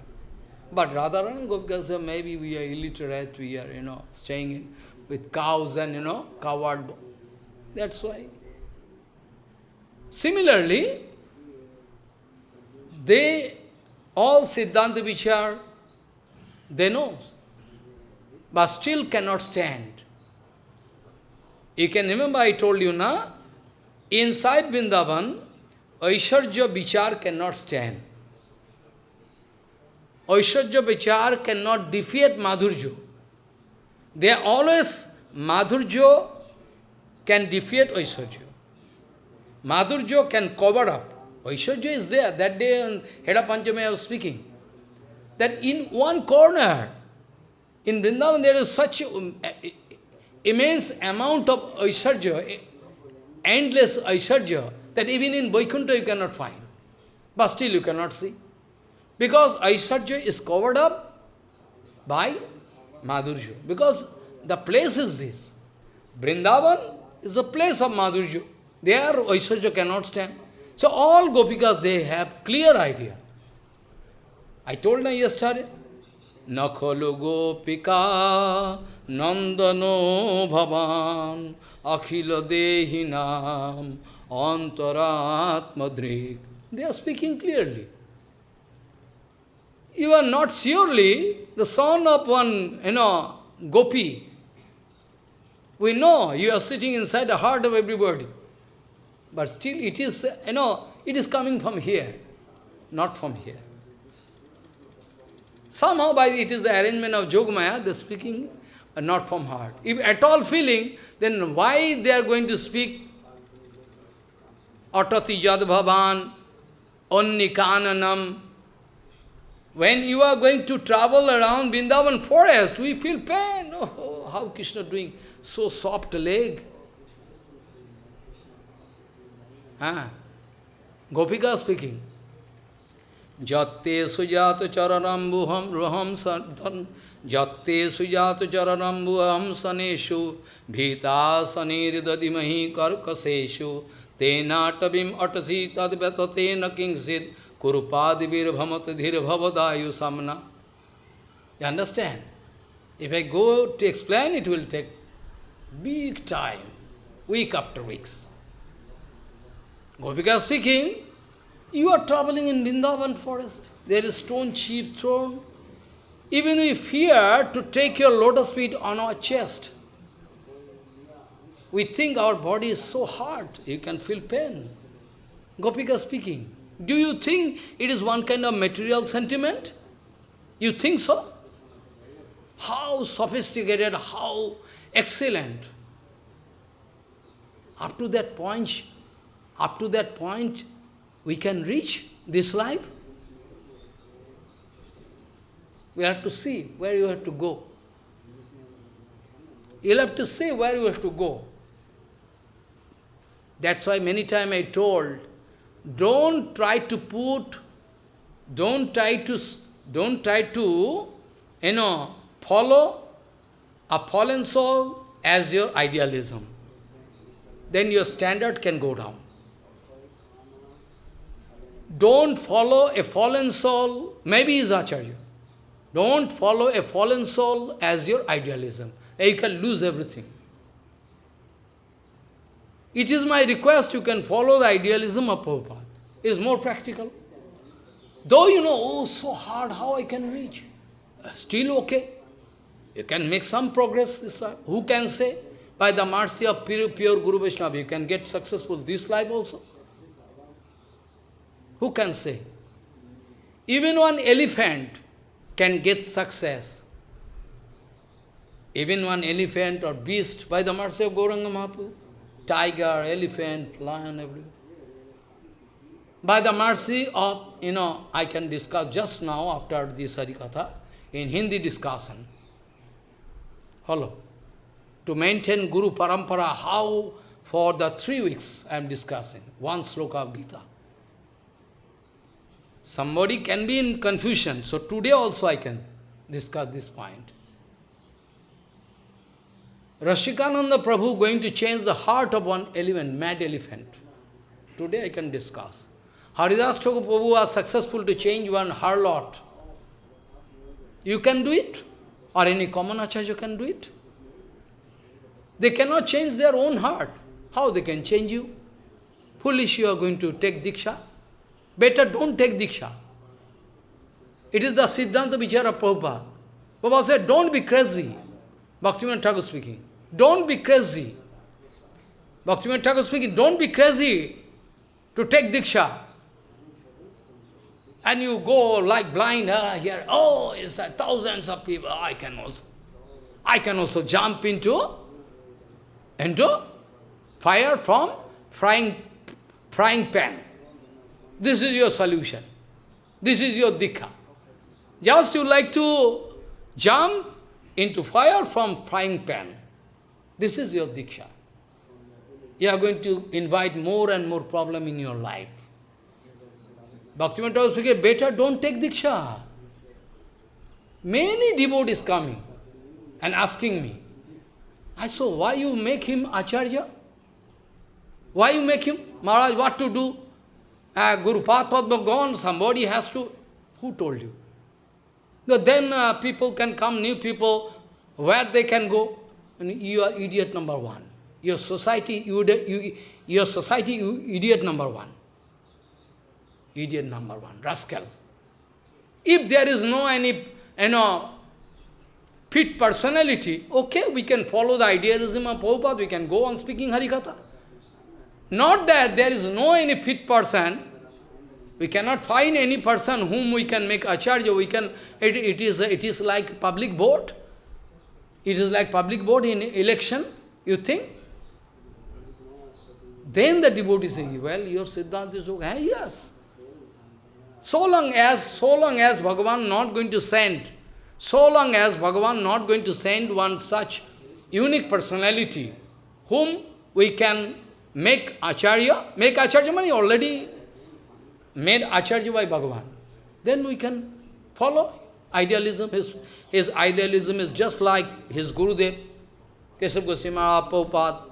But Radharani Gopika said, maybe we are illiterate, we are, you know, staying in, with cows and, you know, coward. That's why. Similarly, they, all Siddhanta Vichar, they know, but still cannot stand. You can remember I told you, na? Inside Vrindavan, Aishwarya Vichar cannot stand. Aishwarya Vichar cannot defeat Madhurjo. They are always, Madhurjo can defeat Aishwarya. Madhurjo can cover up. Aishwarya is there. That day on Hera Panchami I was speaking. That in one corner, in Vrindavan there is such um, immense amount of Aishwarya, endless Aishwarya, that even in Vaikuntha you cannot find. But still you cannot see. Because Aishwarya is covered up by Madhurya. Because the place is this. Vrindavan is the place of Madhurya. There Aishwarya cannot stand. So all Gopikas, they have clear idea. I told them yesterday, Gopika Nandano Bhavan Akhila Dehinam Antaratmadrik. They are speaking clearly. You are not surely the son of one, you know, gopi. We know you are sitting inside the heart of everybody. But still it is, you know, it is coming from here, not from here. Somehow by it is the arrangement of Jogmaya, they are speaking not from heart. If at all feeling, then why they are going to speak Atati Jadbhavan, Onnikananam. When you are going to travel around Vrindavan forest, we feel pain. Oh, how Krishna doing so soft leg. Ah. Gopika speaking. Jatte sujata charanambuham ruham Jatte sujata charanambuham saneshu Bhita saniriddadimahi karkaseshu तेना टबीम अटसी तद्यत तेन किंसित कुरुपाद वीर भमत धीर भवदायु सामना you understand if I go to explain it will take big time week after weeks gopika speaking you are travelling in Vrindavan forest there is stone chip thrown even you fear to take your lotus feet on our chest We think our body is so hard, you can feel pain. Gopika speaking. Do you think it is one kind of material sentiment? You think so? How sophisticated, how excellent. Up to that point, up to that point, we can reach this life. We have to see where you have to go. You'll have to see where you have to go. That's why many times I told, don't try to put, don't try to, don't try to, you know, follow a fallen soul as your idealism. Then your standard can go down. Don't follow a fallen soul, maybe is Acharya. Don't follow a fallen soul as your idealism. You can lose everything. It is my request you can follow the idealism of Prabhupada. It is more practical. Though you know, oh, so hard, how I can reach? Uh, still okay. You can make some progress this life. Who can say? By the mercy of pure, pure Guru Vaishnava, you can get successful this life also. Who can say? Even one elephant can get success. Even one elephant or beast by the mercy of Gauranga Mahaprabhu. Tiger, elephant, lion, everything. By the mercy of, you know, I can discuss just now after this Harikatha, in Hindi discussion. Hello. To maintain Guru Parampara, how for the three weeks I am discussing, one sloka of Gita. Somebody can be in confusion, so today also I can discuss this point. Rashikananda Prabhu going to change the heart of one elephant, mad elephant. Today I can discuss. Haridas Thakur Prabhu was successful to change one harlot. You can do it? Or any common acharya can do it? They cannot change their own heart. How they can change you? Foolish you are going to take Diksha. Better don't take Diksha. It is the Siddhanta Vichara Prabhupada. Prabhupada said, don't be crazy. Bhaktivinoda Thakur speaking. Don't be crazy. Bhaktivinoda Thakur speaking, don't be crazy to take Diksha. And you go like blind uh, here, oh, it's uh, thousands of people, I can also. I can also jump into, into fire from frying, frying pan. This is your solution. This is your diksha. Just you like to jump into fire from frying pan. This is your diksha. You are going to invite more and more problem in your life. Bhaktivinoda Thakur better don't take diksha. Many devotees coming and asking me, I saw, why you make him acharya? Why you make him? Maharaj, what to do? Uh, Guru Padma gone, somebody has to... Who told you? But then uh, people can come, new people, where they can go? You are idiot number one. Your society, you, you, your society, you idiot number one. Idiot number one, rascal. If there is no any, you know, fit personality, okay, we can follow the idealism of Prabhupada, we can go on speaking Harikatha. Not that there is no any fit person, we cannot find any person whom we can make acharya, we can, it, it, is, it is like public vote. It is like public vote in election, you think? Then the devotee say, well, your Siddhanta is okay. Ah, yes. So long as, so long as Bhagavan not going to send, so long as Bhagavan not going to send one such unique personality, whom we can make Acharya, make Acharya money already made Acharya by Bhagavan. Then we can follow idealism. His, his idealism is just like his Gurudev, Keshav Goswami, Prabhupada.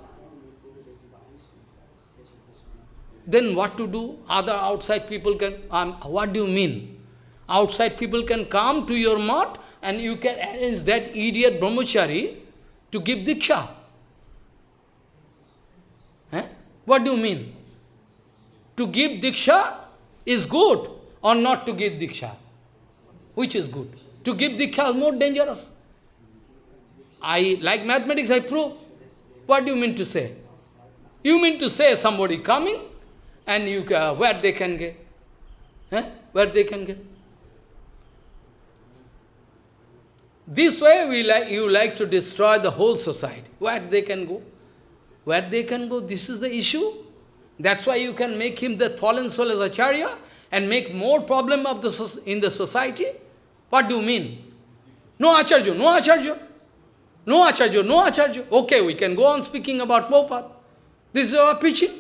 Then what to do? Other outside people can, um, what do you mean? Outside people can come to your Math and you can arrange that idiot brahmachari to give diksha. Eh? What do you mean? To give diksha is good or not to give Diksha? Which is good? To give Diksha is more dangerous. I, like mathematics, I prove. What do you mean to say? You mean to say somebody coming and you uh, where they can get? Eh? Where they can get? This way we like, you like to destroy the whole society. Where they can go? Where they can go? This is the issue. That's why you can make him the fallen soul as Acharya and make more problem of the in the society. What do you mean? No Acharya, no Acharya. No Acharya, no Acharya. Okay, we can go on speaking about Prabhupada. This is our preaching.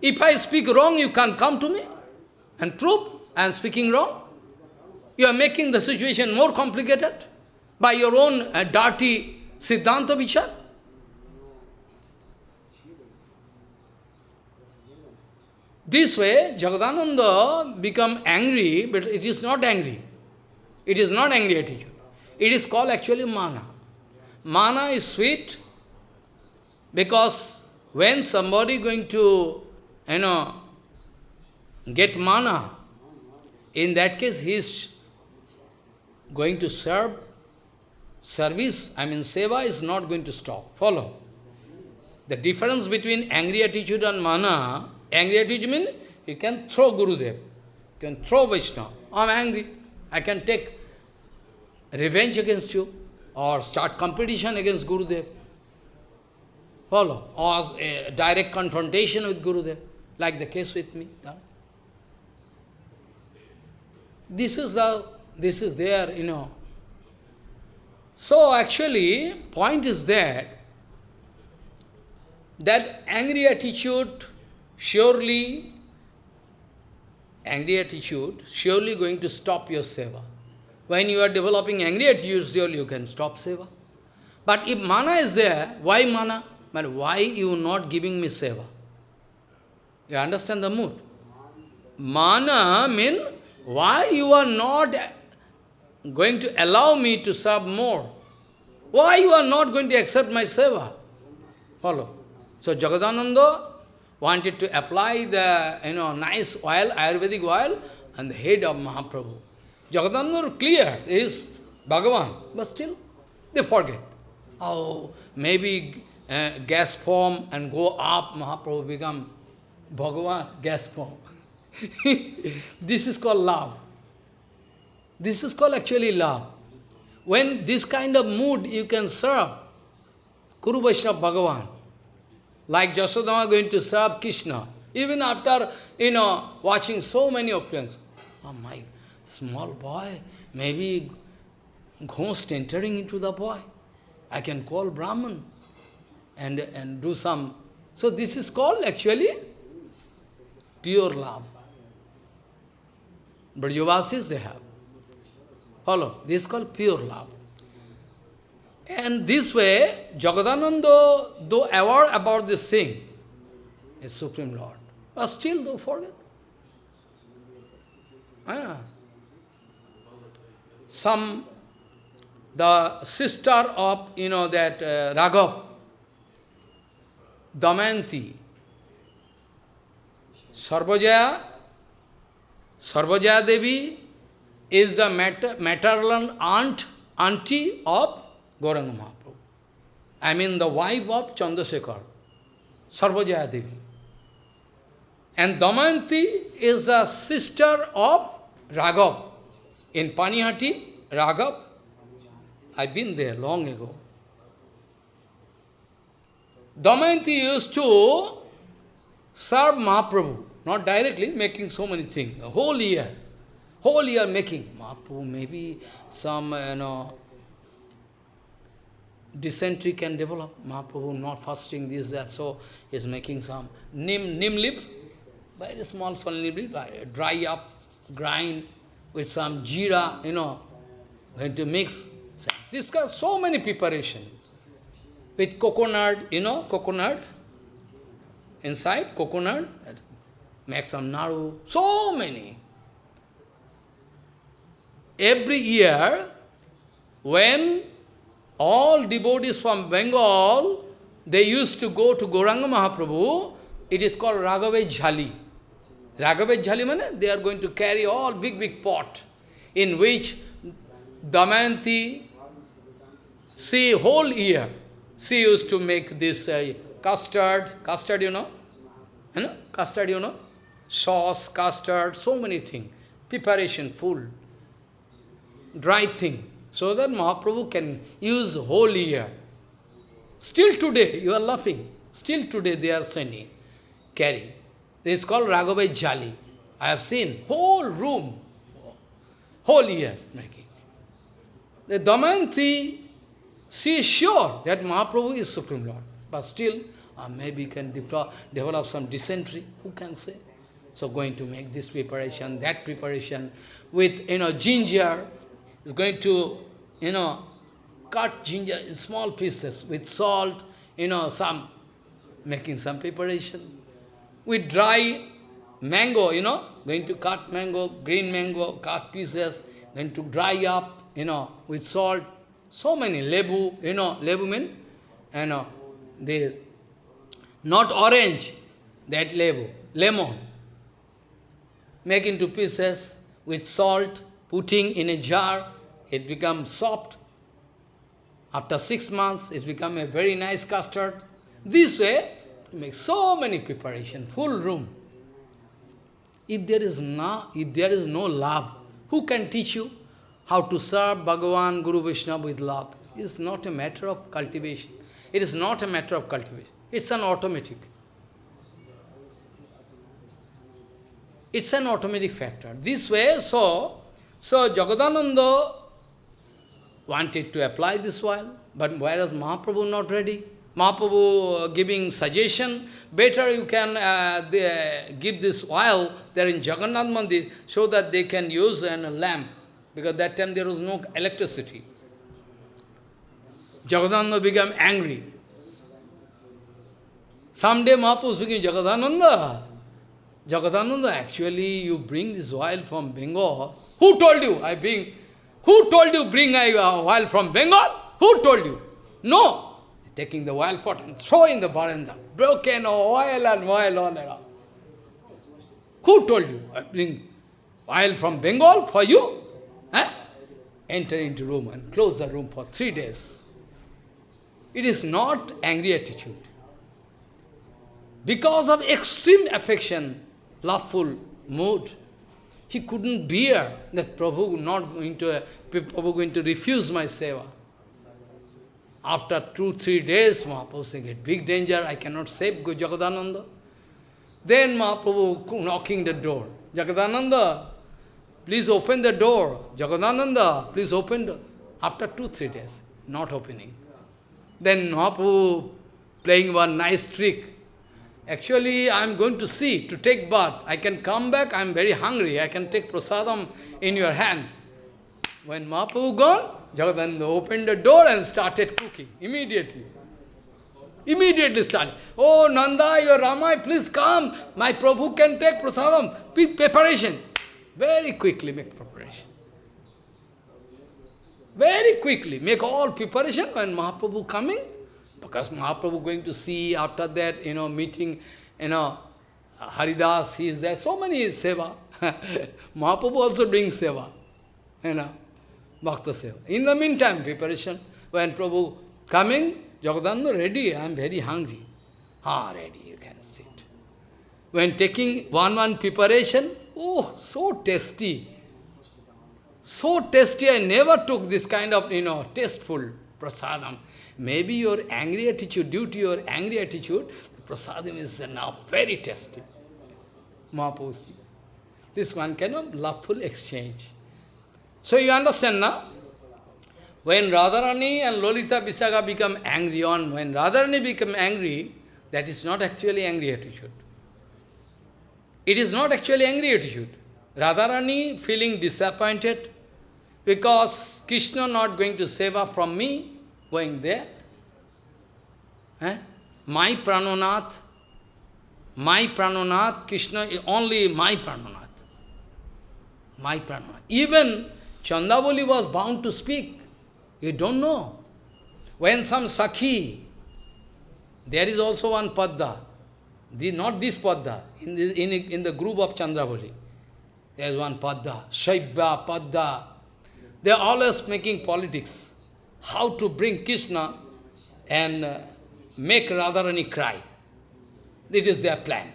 If I speak wrong, you can come to me and prove I am speaking wrong. You are making the situation more complicated by your own uh, dirty Siddhanta Vichar. This way, Jagadananda become angry, but it is not angry. It is not angry attitude. It is called actually mana. Mana is sweet because when somebody going to, you know, get mana, in that case he is going to serve, service, I mean seva is not going to stop. Follow. The difference between angry attitude and mana, angry at attitude means you can throw Gurudev, you can throw Vaishnava. I'm angry, I can take revenge against you, or start competition against Gurudev. Follow. Or a direct confrontation with Gurudev, like the case with me. This is the, this is there, you know. So actually, point is that, that angry attitude surely, angry attitude surely going to stop your seva. When you are developing angry attitude, surely you can stop seva. But if mana is there, why mana? But why you not giving me seva? You understand the mood? Mana mean why you are not going to allow me to serve more? Why you are not going to accept my seva? Follow. So Jagadananda wanted to apply the you know nice oil, Ayurvedic oil, on the head of Mahaprabhu. Jagadananda clear, is Bhagavan, but still they forget. Oh, maybe uh, gas form and go up, Mahaprabhu become Bhagavan, gas form. this is called love. This is called actually love. When this kind of mood you can serve, Guru Vaishnava Bhagavan, like Jasodama going to serve Krishna, even after, you know, watching so many opinions. Oh my small boy, maybe ghost entering into the boy. I can call Brahman and, and do some. So this is called actually pure love. Brajavasis they have. Follow. This is called pure love. And this way, Jagadananda, though aware about this thing, is Supreme Lord. But still, don't forget. Ah some, the sister of, you know, that uh, Raghav, Damayanti, Sarvajaya, Sarvajaya Devi is the mater maternal aunt, auntie of Gauranga Mahaprabhu. I mean the wife of Chandrasekhar, Sarvajaya Devi. And Damayanti is a sister of Raghav. In Panihati, Raghav, I've been there long ago. Damayanti used to serve Mahaprabhu, not directly, making so many things, a whole year. Whole year making. Mahaprabhu, maybe some, you know, dysentery can develop. Mahaprabhu not fasting, this, that, so is making some nim, nim leaf, very small, nim leaf, dry up, grind, with some jeera, you know, going to mix. This got so many preparation. With coconut, you know, coconut, inside coconut, make some naru, so many. Every year, when all devotees from Bengal, they used to go to Gauranga Mahaprabhu, it is called Raghave Jhali. Raghavet Jhalimane, they are going to carry all big, big pot in which Damayanti, see, whole year, she used to make this uh, custard, custard, you know, you know, custard, you know, sauce, custard, so many things, preparation, full, dry thing, so that Mahaprabhu can use whole year. Still today, you are laughing, still today they are sending, carry. This is called Raghavai Jali. I have seen whole room, whole year making. the Damayanti, she is sure that Mahaprabhu is Supreme Lord. But still, uh, maybe can develop, develop some dysentery, who can say? So going to make this preparation, that preparation, with, you know, ginger, is going to, you know, cut ginger in small pieces with salt, you know, some, making some preparation. With dry mango, you know, going to cut mango, green mango, cut pieces, going to dry up, you know, with salt. So many, lebu, you know, lebu mean, you know, the, not orange, that lebu, lemon. Make into pieces with salt, putting in a jar, it becomes soft. After six months, it's become a very nice custard. This way, make so many preparation, full room. If there is no, if there is no love, who can teach you how to serve Bhagavan, Guru Vishnu with love? It's not a matter of cultivation. It is not a matter of cultivation. It's an automatic. It's an automatic factor. This way, so, so Jagadananda wanted to apply this oil, but whereas Mahaprabhu not ready. Mahaprabhu giving suggestion, better you can uh, the, give this oil there in Jagannath Mandir so that they can use a lamp, because that time there was no electricity. Jagadananda became angry. Someday Mahaprabhu speaking, Jagadananda, Jagadananda, actually you bring this oil from Bengal. Who told you I bring? Who told you bring a oil from Bengal? Who told you? No. Taking the oil pot and throwing the baranda. Broken oil and oil all on. Who told you I bring oil from Bengal for you? Eh? Enter into room and close the room for three days. It is not angry attitude. Because of extreme affection, loveful mood, he couldn't bear that Prabhu not going to Prabhu going to refuse my seva. After two, three days, Mahaprabhu saying, big danger, I cannot save Jagadananda. Then Mahaprabhu knocking the door. Jagadananda, please open the door. Jagadananda, please open the After two, three days, not opening. Then Mahaprabhu playing one nice trick. Actually, I am going to see, to take bath. I can come back, I am very hungry. I can take prasadam in your hand. When Mahaprabhu gone, Jagadananda opened the door and started cooking immediately. Immediately started. Oh, Nanda, your Rama, please come. My Prabhu can take prasadam. Preparation. Very quickly make preparation. Very quickly make all preparation when Mahaprabhu coming. Because Mahaprabhu going to see after that, you know, meeting, you know, Haridas, he is there. So many seva. Mahaprabhu also doing seva. You know. Bhakta Seva. In the meantime, preparation, when Prabhu coming, Jagadananda ready, I am very hungry. Ah, ready, you can sit. When taking one-one preparation, oh, so tasty. So tasty, I never took this kind of, you know, tasteful prasadam. Maybe your angry attitude, due to your angry attitude, prasadam is now very tasty. Mahaprabhu. This one kind of loveful exchange. So you understand now? When Radharani and Lalita Vishakha become angry on, when Radharani become angry, that is not actually angry attitude. It is not actually angry attitude. Radharani feeling disappointed because Krishna not going to save her from me, going there. Eh? My Pranonath, my Pranonath, Krishna is only my Pranonath. My Pranonath. Even Chandravali was bound to speak. You don't know. When some Sakhi, there is also one Padda, the, not this Padda, in the, in, in the group of Chandravali. There is one Padda, Shaibya, Padda. They are always making politics. How to bring Krishna and uh, make Radharani cry. It is their plan.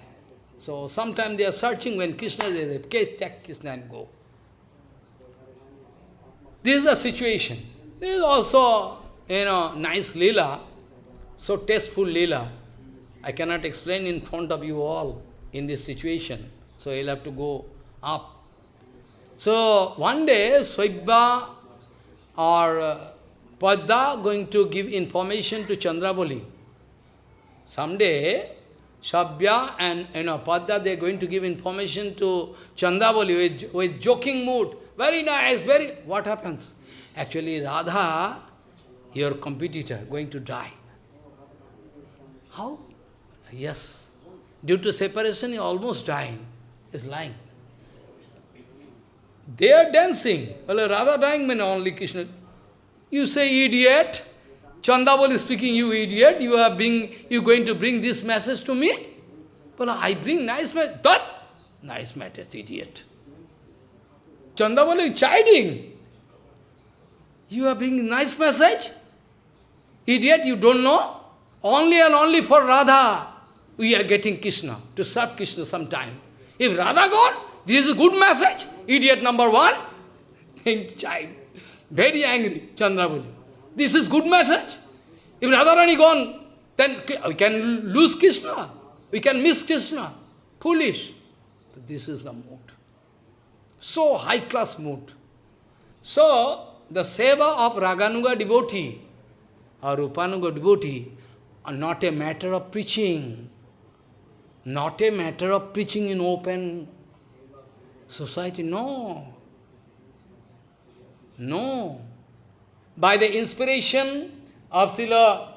So sometimes they are searching when Krishna is there, take Krishna and go. This is the situation. This is also, you know, nice lila, so tasteful lila. I cannot explain in front of you all in this situation. So you'll have to go up. So one day, Shaibya or uh, Padda going to give information to Chandravali. Someday, Shaibya and you know, Padda, they are going to give information to Chandravali with, with joking mood. Very nice, very... What happens? Actually, Radha, your competitor, going to die. How? Yes. Due to separation, he almost dying. He's lying. They are dancing. Well, Radha dying means only Krishna. You say idiot. Chandravali is speaking, you idiot. You are being you going to bring this message to me? Well, I bring nice message. That nice message, idiot. Chandavali chiding. You are bringing nice message? Idiot, you don't know? Only and only for Radha we are getting Krishna, to serve Krishna sometime. If Radha gone, this is a good message. Idiot number one, child, very angry, Chandravali. This is good message. If Radharani gone, then we can lose Krishna. We can miss Krishna. Foolish. This is the mood. So high-class mood. So, the seva of Raganuga devotee or Rupanuga devotee are not a matter of preaching, not a matter of preaching in open society, no. No. By the inspiration of Srila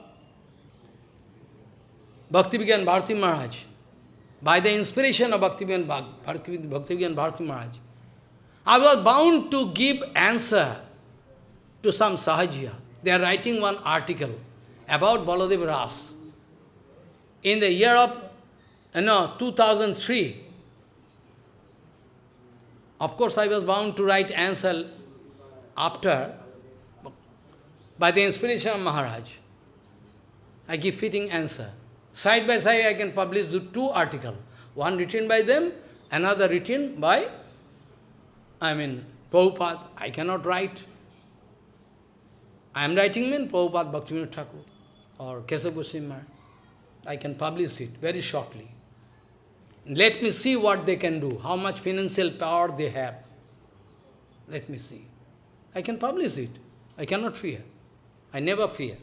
Bhaktivedanta Bharati Maharaj, by the inspiration of Bhaktivedanta Bhakti Bharati Maharaj, I was bound to give answer to some Sahajiya. They are writing one article about Baladev Ras. In the year of, uh, you know, 2003, of course, I was bound to write answer after, by the inspiration of Maharaj. I give fitting answer. Side by side, I can publish two articles. One written by them, another written by, I mean, Prabhupada. I cannot write. I am writing mean Prabhupada Bhaktivinoda Thakur or Keshav Goswami I can publish it very shortly. Let me see what they can do, how much financial power they have. Let me see. I can publish it. I cannot fear. I never fear.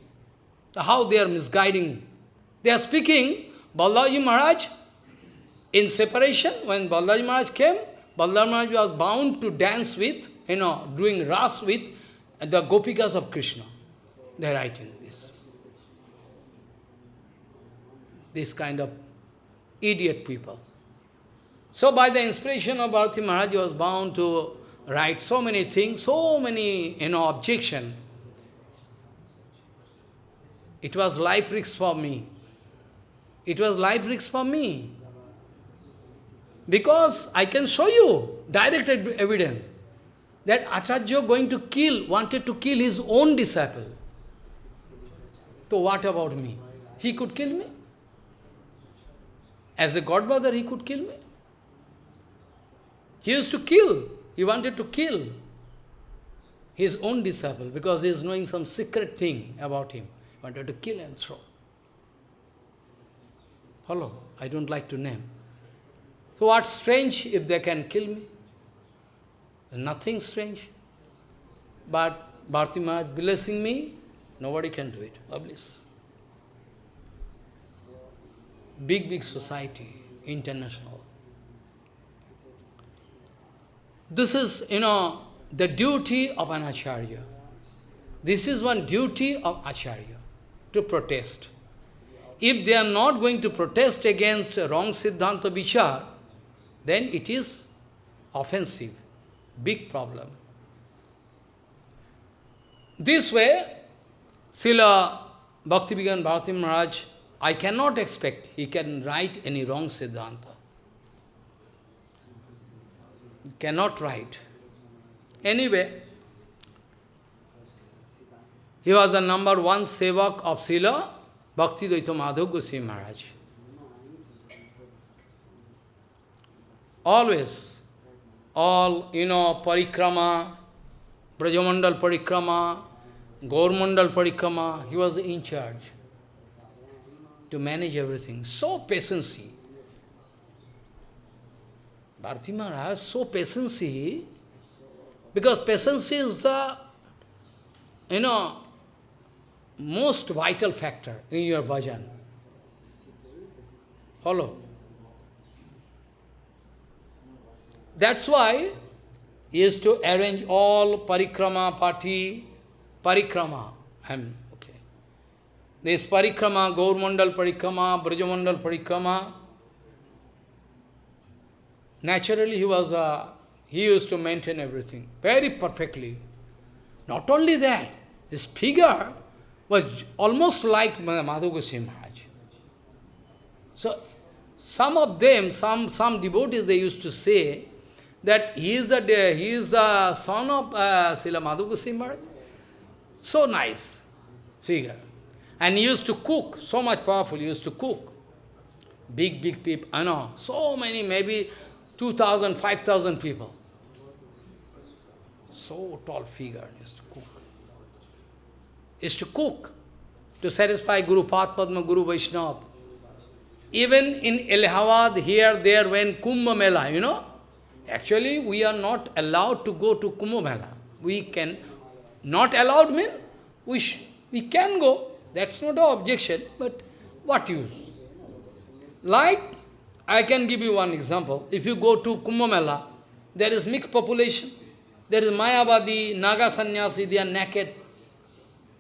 How they are misguiding. They are speaking, Balaji Maharaj, in separation, when Balaji Maharaj came, Balaji Maharaj was bound to dance with, you know, doing ras with the gopikas of Krishna. They are writing this. This kind of idiot people. So by the inspiration of Bharati Maharaj, he was bound to write so many things, so many, you know, objection. It was life risk for me. It was life risk for me. Because I can show you direct evidence that Acharya going to kill, wanted to kill his own disciple. So what about me? He could kill me. As a godbrother, he could kill me. He used to kill. He wanted to kill his own disciple because he is knowing some secret thing about him. He wanted to kill and throw. Follow? I don't like to name. So what's strange if they can kill me? Nothing strange. But Bharti Maharaj blessing me, nobody can do it. Publish. Big, big society, international. This is, you know, the duty of an acharya. This is one duty of acharya, to protest. If they are not going to protest against wrong Siddhanta Vichar, then it is offensive, big problem. This way, Srila Bhaktivedanta Bharati Maharaj, I cannot expect he can write any wrong Siddhanta. cannot write. Anyway, he was the number one sevak of Srila Bhakti Dayita Madhav Goswami Maharaj. Always, all, you know, parikrama, Brajamandal parikrama, Gaurmandal parikrama, he was in charge to manage everything. So patiently. Bharati Maharaj, so patience, because patience is the you know, most vital factor in your bhajan. Follow? That's why he used to arrange all parikrama party, parikrama. I'm okay. This parikrama, Gaurmandal parikrama, Brajamandal parikrama. Naturally, he was a, he used to maintain everything very perfectly. Not only that, his figure was almost like Madhu Maharaj. So, some of them, some, some devotees, they used to say that he is, a, he is the son of uh, Srila Madhu Goswami Maharaj. So nice figure. And he used to cook, so much powerful, he used to cook. Big, big people, I know, so many, maybe 2,000, 5,000 people. So tall figure, used to cook. Used to cook to satisfy Guru Padma, Guru Vaishnava. Even in Allahabad, here, there, when Kumbh Mela, you know, actually we are not allowed to go to Kumbh We can, not allowed mean, we, we can go, that's not an objection, but what use? Like, I can give you one example. If you go to Kumbh there is mixed population. There is Mayavadi, Naga Sannyasi, they are naked.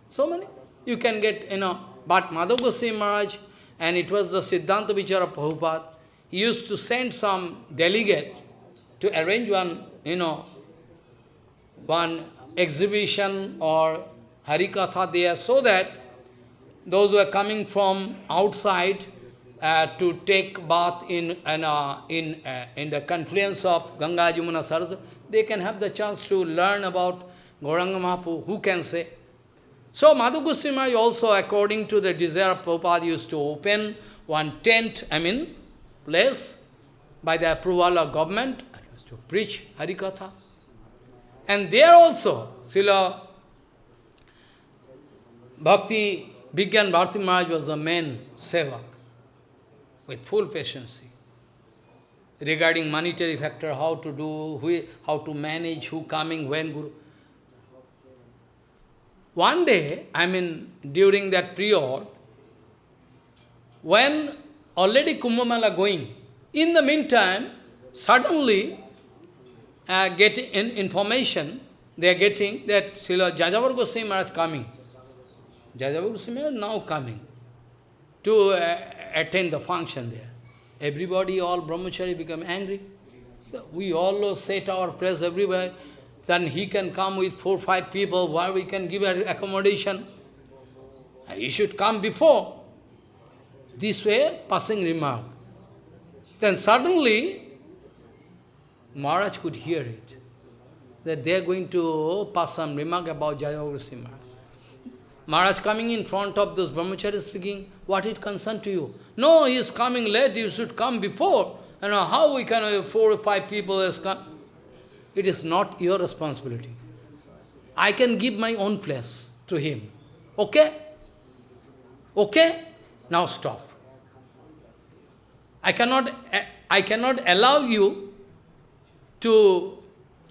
So many. You can get, you know, but Madhav Goswami Maharaj, and it was the Siddhanta Vichara Prabhupada, he used to send some delegate to arrange one, you know, one exhibition or Harikatha there, so that those who are coming from outside uh, to take bath in uh, in uh, in the confluence of Ganga, Jamuna, Saraswati, they can have the chance to learn about Gauranga Mahaprabhu, who can say? So Madhu Goswami also, according to the desire of Prabhupada, used to open one tent, I mean, place, by the approval of government, to preach Harikatha. And there also, Srila Bhakti, Bigyan Bharti Maharaj was the main sevak, with full patience. Regarding monetary factor, how to do, who, how to manage, who coming, when Guru. One day, I mean, during that period, when already Kumbh Mela going, in the meantime, suddenly, uh, getting in information, they are getting that Srila Jajavar Goswami Maharaj coming. Jajavar Goswami is now coming to uh, attend the function there. Everybody, all brahmachari become angry. We all set our prayers everywhere. Then he can come with four, five people where we can give accommodation. He should come before. This way, passing remark. Then suddenly, Maharaj could hear it. That they are going to oh, pass some remark about Jaya Maharaj. Maharaj coming in front of those brahmacharis speaking, what it concern to you? No, he is coming late, you should come before. Know, how we can have four or five people has come? It is not your responsibility. I can give my own place to him. Okay? Okay? Now stop. I cannot, eh, I cannot allow you to,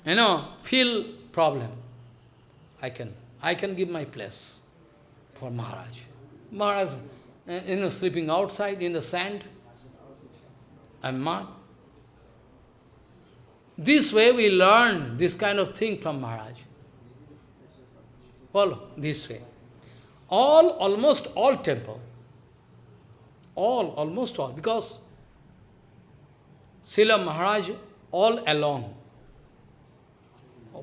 you know, feel problem. I can, I can give my place for Maharaj. Maharaj, eh, you know, sleeping outside in the sand and mud. This way we learn this kind of thing from Maharaj. Follow, this way. All, almost all temple, all, almost all, because Srila Maharaj all along,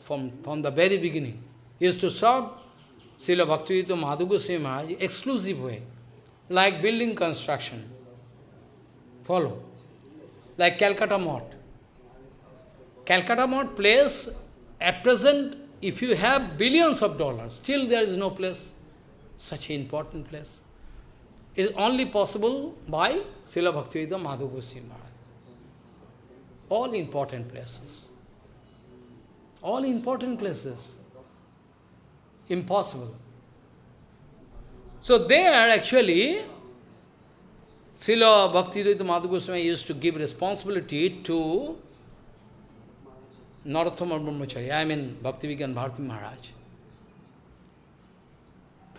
from, from the very beginning, used to serve Srila Bhaktivedanta Madhu Goswami Maharaj exclusive way, like building construction. Follow. Like Calcutta Math. Calcutta Math place, at present, if you have billions of dollars, still there is no place, such an important place. is only possible by Srila Bhaktivedanta Madhu Goswami Maharaj. All important places. All important places. Impossible. So there actually, Srila Bhaktivedanta Madhu Goswami used to give responsibility to Narottama Brahmachari, I mean Bhakti Vigyan Bharati Maharaj.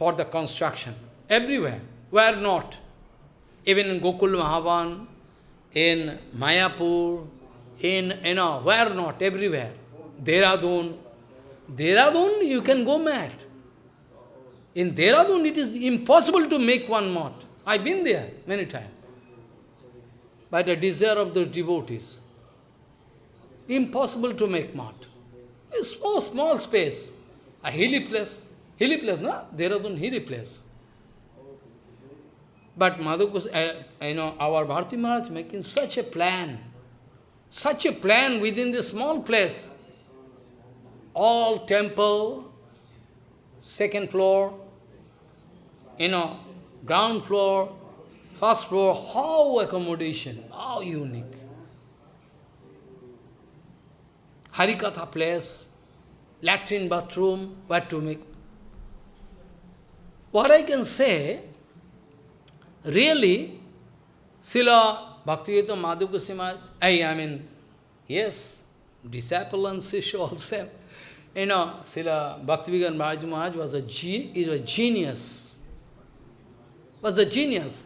for the construction. Everywhere. Where not? Even in Gokul Mahavan, in Mayapur, in, you know, where not? Everywhere. Dehradun. Dehradun, you can go mad. In Dehradun, it is impossible to make one math. I've been there many times. By the desire of the devotees. Impossible to make math. A small, small space. A hilly place. Hilly place, no? Dehradun, hilly place. But Madhukus, uh, you know, our Bharati Maharaj making such a plan, such a plan within this small place. All temple, second floor, you know, ground floor, first floor, how accommodation, how unique. Harikatha place, latrine bathroom, what to make. What I can say, really, Srila Bhaktivedanta Madhu I, mean, yes, disciple and Sisha also. You know, Srila Bhaktivedanta Maharaj was a, ge was a genius. Was a genius.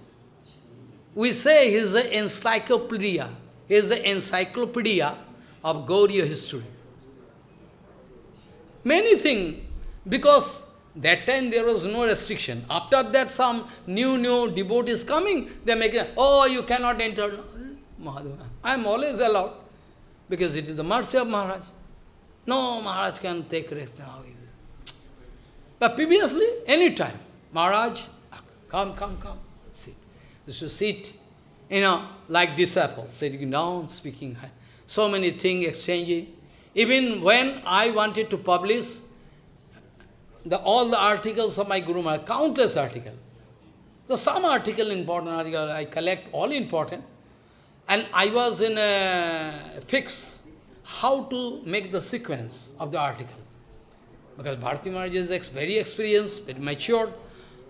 We say he is an encyclopedia. He is the encyclopedia of Gauriya history. Many things, because that time there was no restriction. After that some new, new devotees coming, they make oh, you cannot enter. I am always allowed, because it is the mercy of Maharaj. No, Maharaj can take rest now. But previously, any time, Maharaj, ah, come, come, come, sit. Just sit, you know, like disciples, sitting down, speaking, so many things exchanging. Even when I wanted to publish the, all the articles of my Guru Maharaj, countless articles. So some article, important article, I collect all important. And I was in a fix how to make the sequence of the article. Because Bharati Maharaj is very experienced, very mature.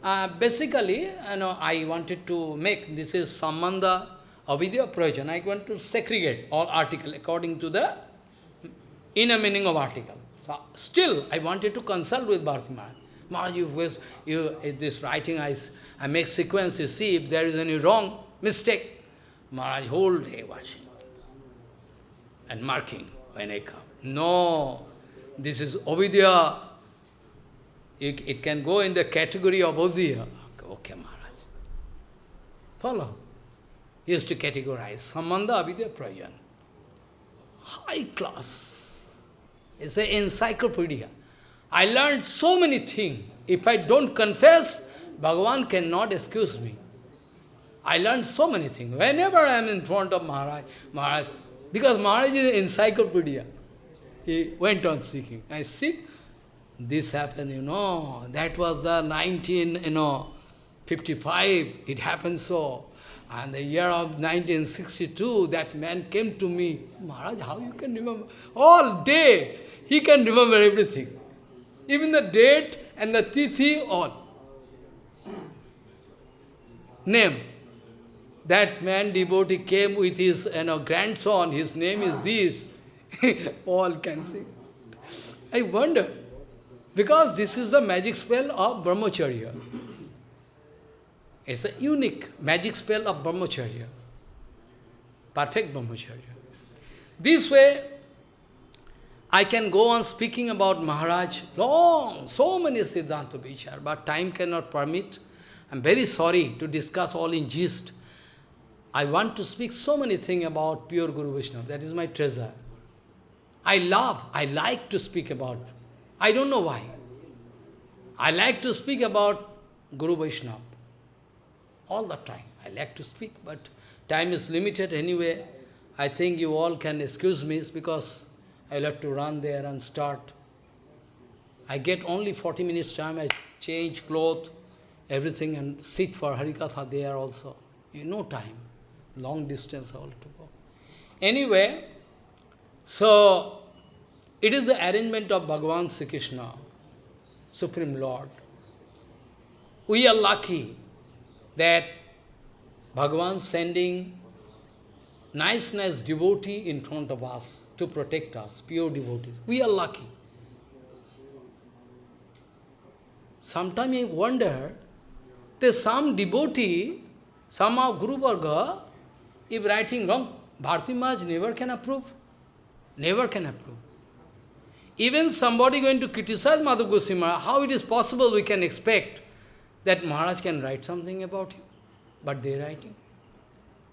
Uh, basically, you know, I wanted to make, this is Sambandha Abhidheya Prayojan. I want to segregate all article according to the inner meaning of article. Still, I wanted to consult with Bharati Maharaj. Maharaj, you, you, this writing, I, I make sequence, you see if there is any wrong, mistake. Maharaj whole day watching and marking when I come. No, this is Ovidya. It, it can go in the category of Ovidya. Okay, Maharaj. Follow. He used to categorize Sambandha Abhidheya Prayojan. High class. It's an encyclopedia. I learned so many things. If I don't confess, Bhagavan cannot excuse me. I learned so many things. Whenever I am in front of Maharaj, Maharaj, because Maharaj is an encyclopedia. He went on speaking. I sit, this happened, you know, that was the 19, you know, 55, it happened so. And the year of 1962, that man came to me, Maharaj, how you can remember? All day, he can remember everything. Even the date and the tithi, all. Name. That man devotee came with his you know, grandson, his name is this. all can see. I wonder, because this is the magic spell of Brahmacharya. It's a unique magic spell of Brahmacharya. Perfect Brahmacharya. This way, I can go on speaking about Maharaj, long, so many Siddhanta Vichar, but time cannot permit. I'm very sorry to discuss all in gist. I want to speak so many things about pure Guru Vaishnava. That is my treasure. I love, I like to speak about. I don't know why. I like to speak about Guru Vaishnava. All the time. I like to speak, but time is limited anyway. I think you all can excuse me because I'll have to run there and start. I get only 40 minutes time, I change clothes, everything and sit for Harikatha there also. No time. Long distance all to go. Anyway, so it is the arrangement of Bhagavan Sri Krishna, Supreme Lord. We are lucky that Bhagavan sending nice, nice devotee in front of us to protect us, pure devotees. We are lucky. sometimes I wonder, there's some devotee, somehow Guru Varga, if writing wrong, Bharati Maharaj never can approve. Never can approve. Even somebody going to criticize Madhav Goswami how it is possible we can expect that Maharaj can write something about him? But they're writing.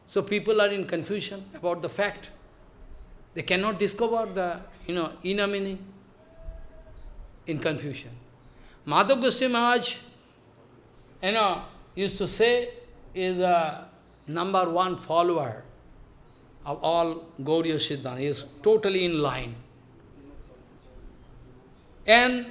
So people are in confusion about the fact. They cannot discover the you know inner meaning in confusion. Madhav Goswami Maharaj, you know, used to say is a number one follower of all Gauriya Siddhanta. He is totally in line. And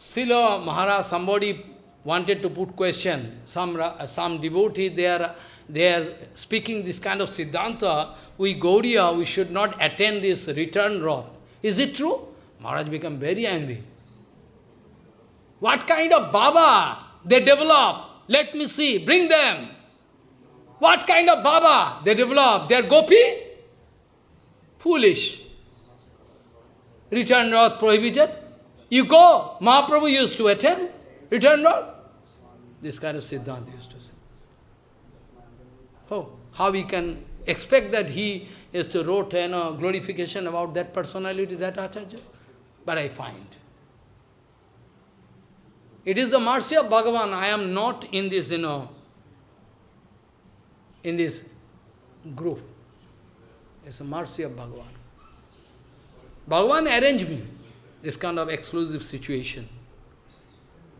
Srila Maharaj, somebody wanted to put question, some, some devotee, they are, they are speaking this kind of Siddhanta, we Gauriya, we should not attend this return wrath. Is it true? Maharaj become very angry. What kind of Baba they develop? Let me see, bring them. What kind of Baba they develop? They are Gopi? Foolish. Return wrath prohibited. You go. Mahaprabhu used to attend. Return wrath. This kind of Siddhanta. Oh, how we can expect that he is to wrote you know, glorification about that personality, that Acharya? But I find. It is the mercy of Bhagavan. I am not in this, you know, in this group. It's a mercy of Bhagavan. Bhagavan arranged me this kind of exclusive situation.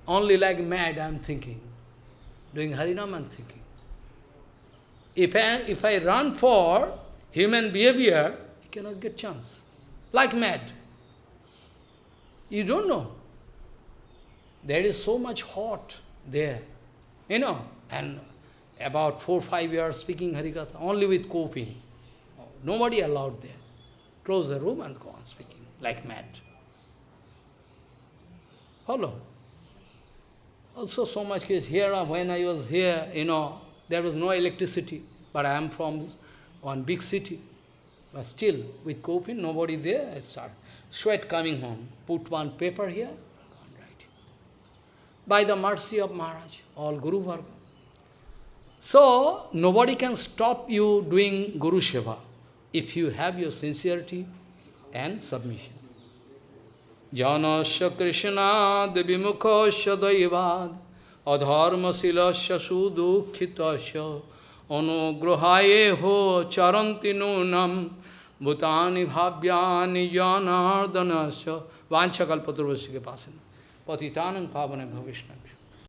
Only like mad I am thinking. Doing Harinam I am thinking. If I, if I run for human behavior, I cannot get chance. Like mad. You don't know. There is so much hot there. You know, and about four, five years speaking Harikatha, only with coping. Nobody allowed there. Close the room and go on speaking, like mad. Follow. Also so much case here, when I was here, you know, there was no electricity, but I am from one big city. But still, with coping, nobody there, I start. Sweat coming home. Put one paper here, write. By the mercy of Maharaj, all Guru Varga. So, nobody can stop you doing Guru Seva if you have your sincerity and submission. Janasya Krishna Devimukha Daivad Adharma Silasya Sudukhitasya Anugrahaye Ho Charanti Nunam Bhutani Bhavyani Janardanasya Vanchakalpaturvasya Pasana Patitanam Pavane Bhavishnavya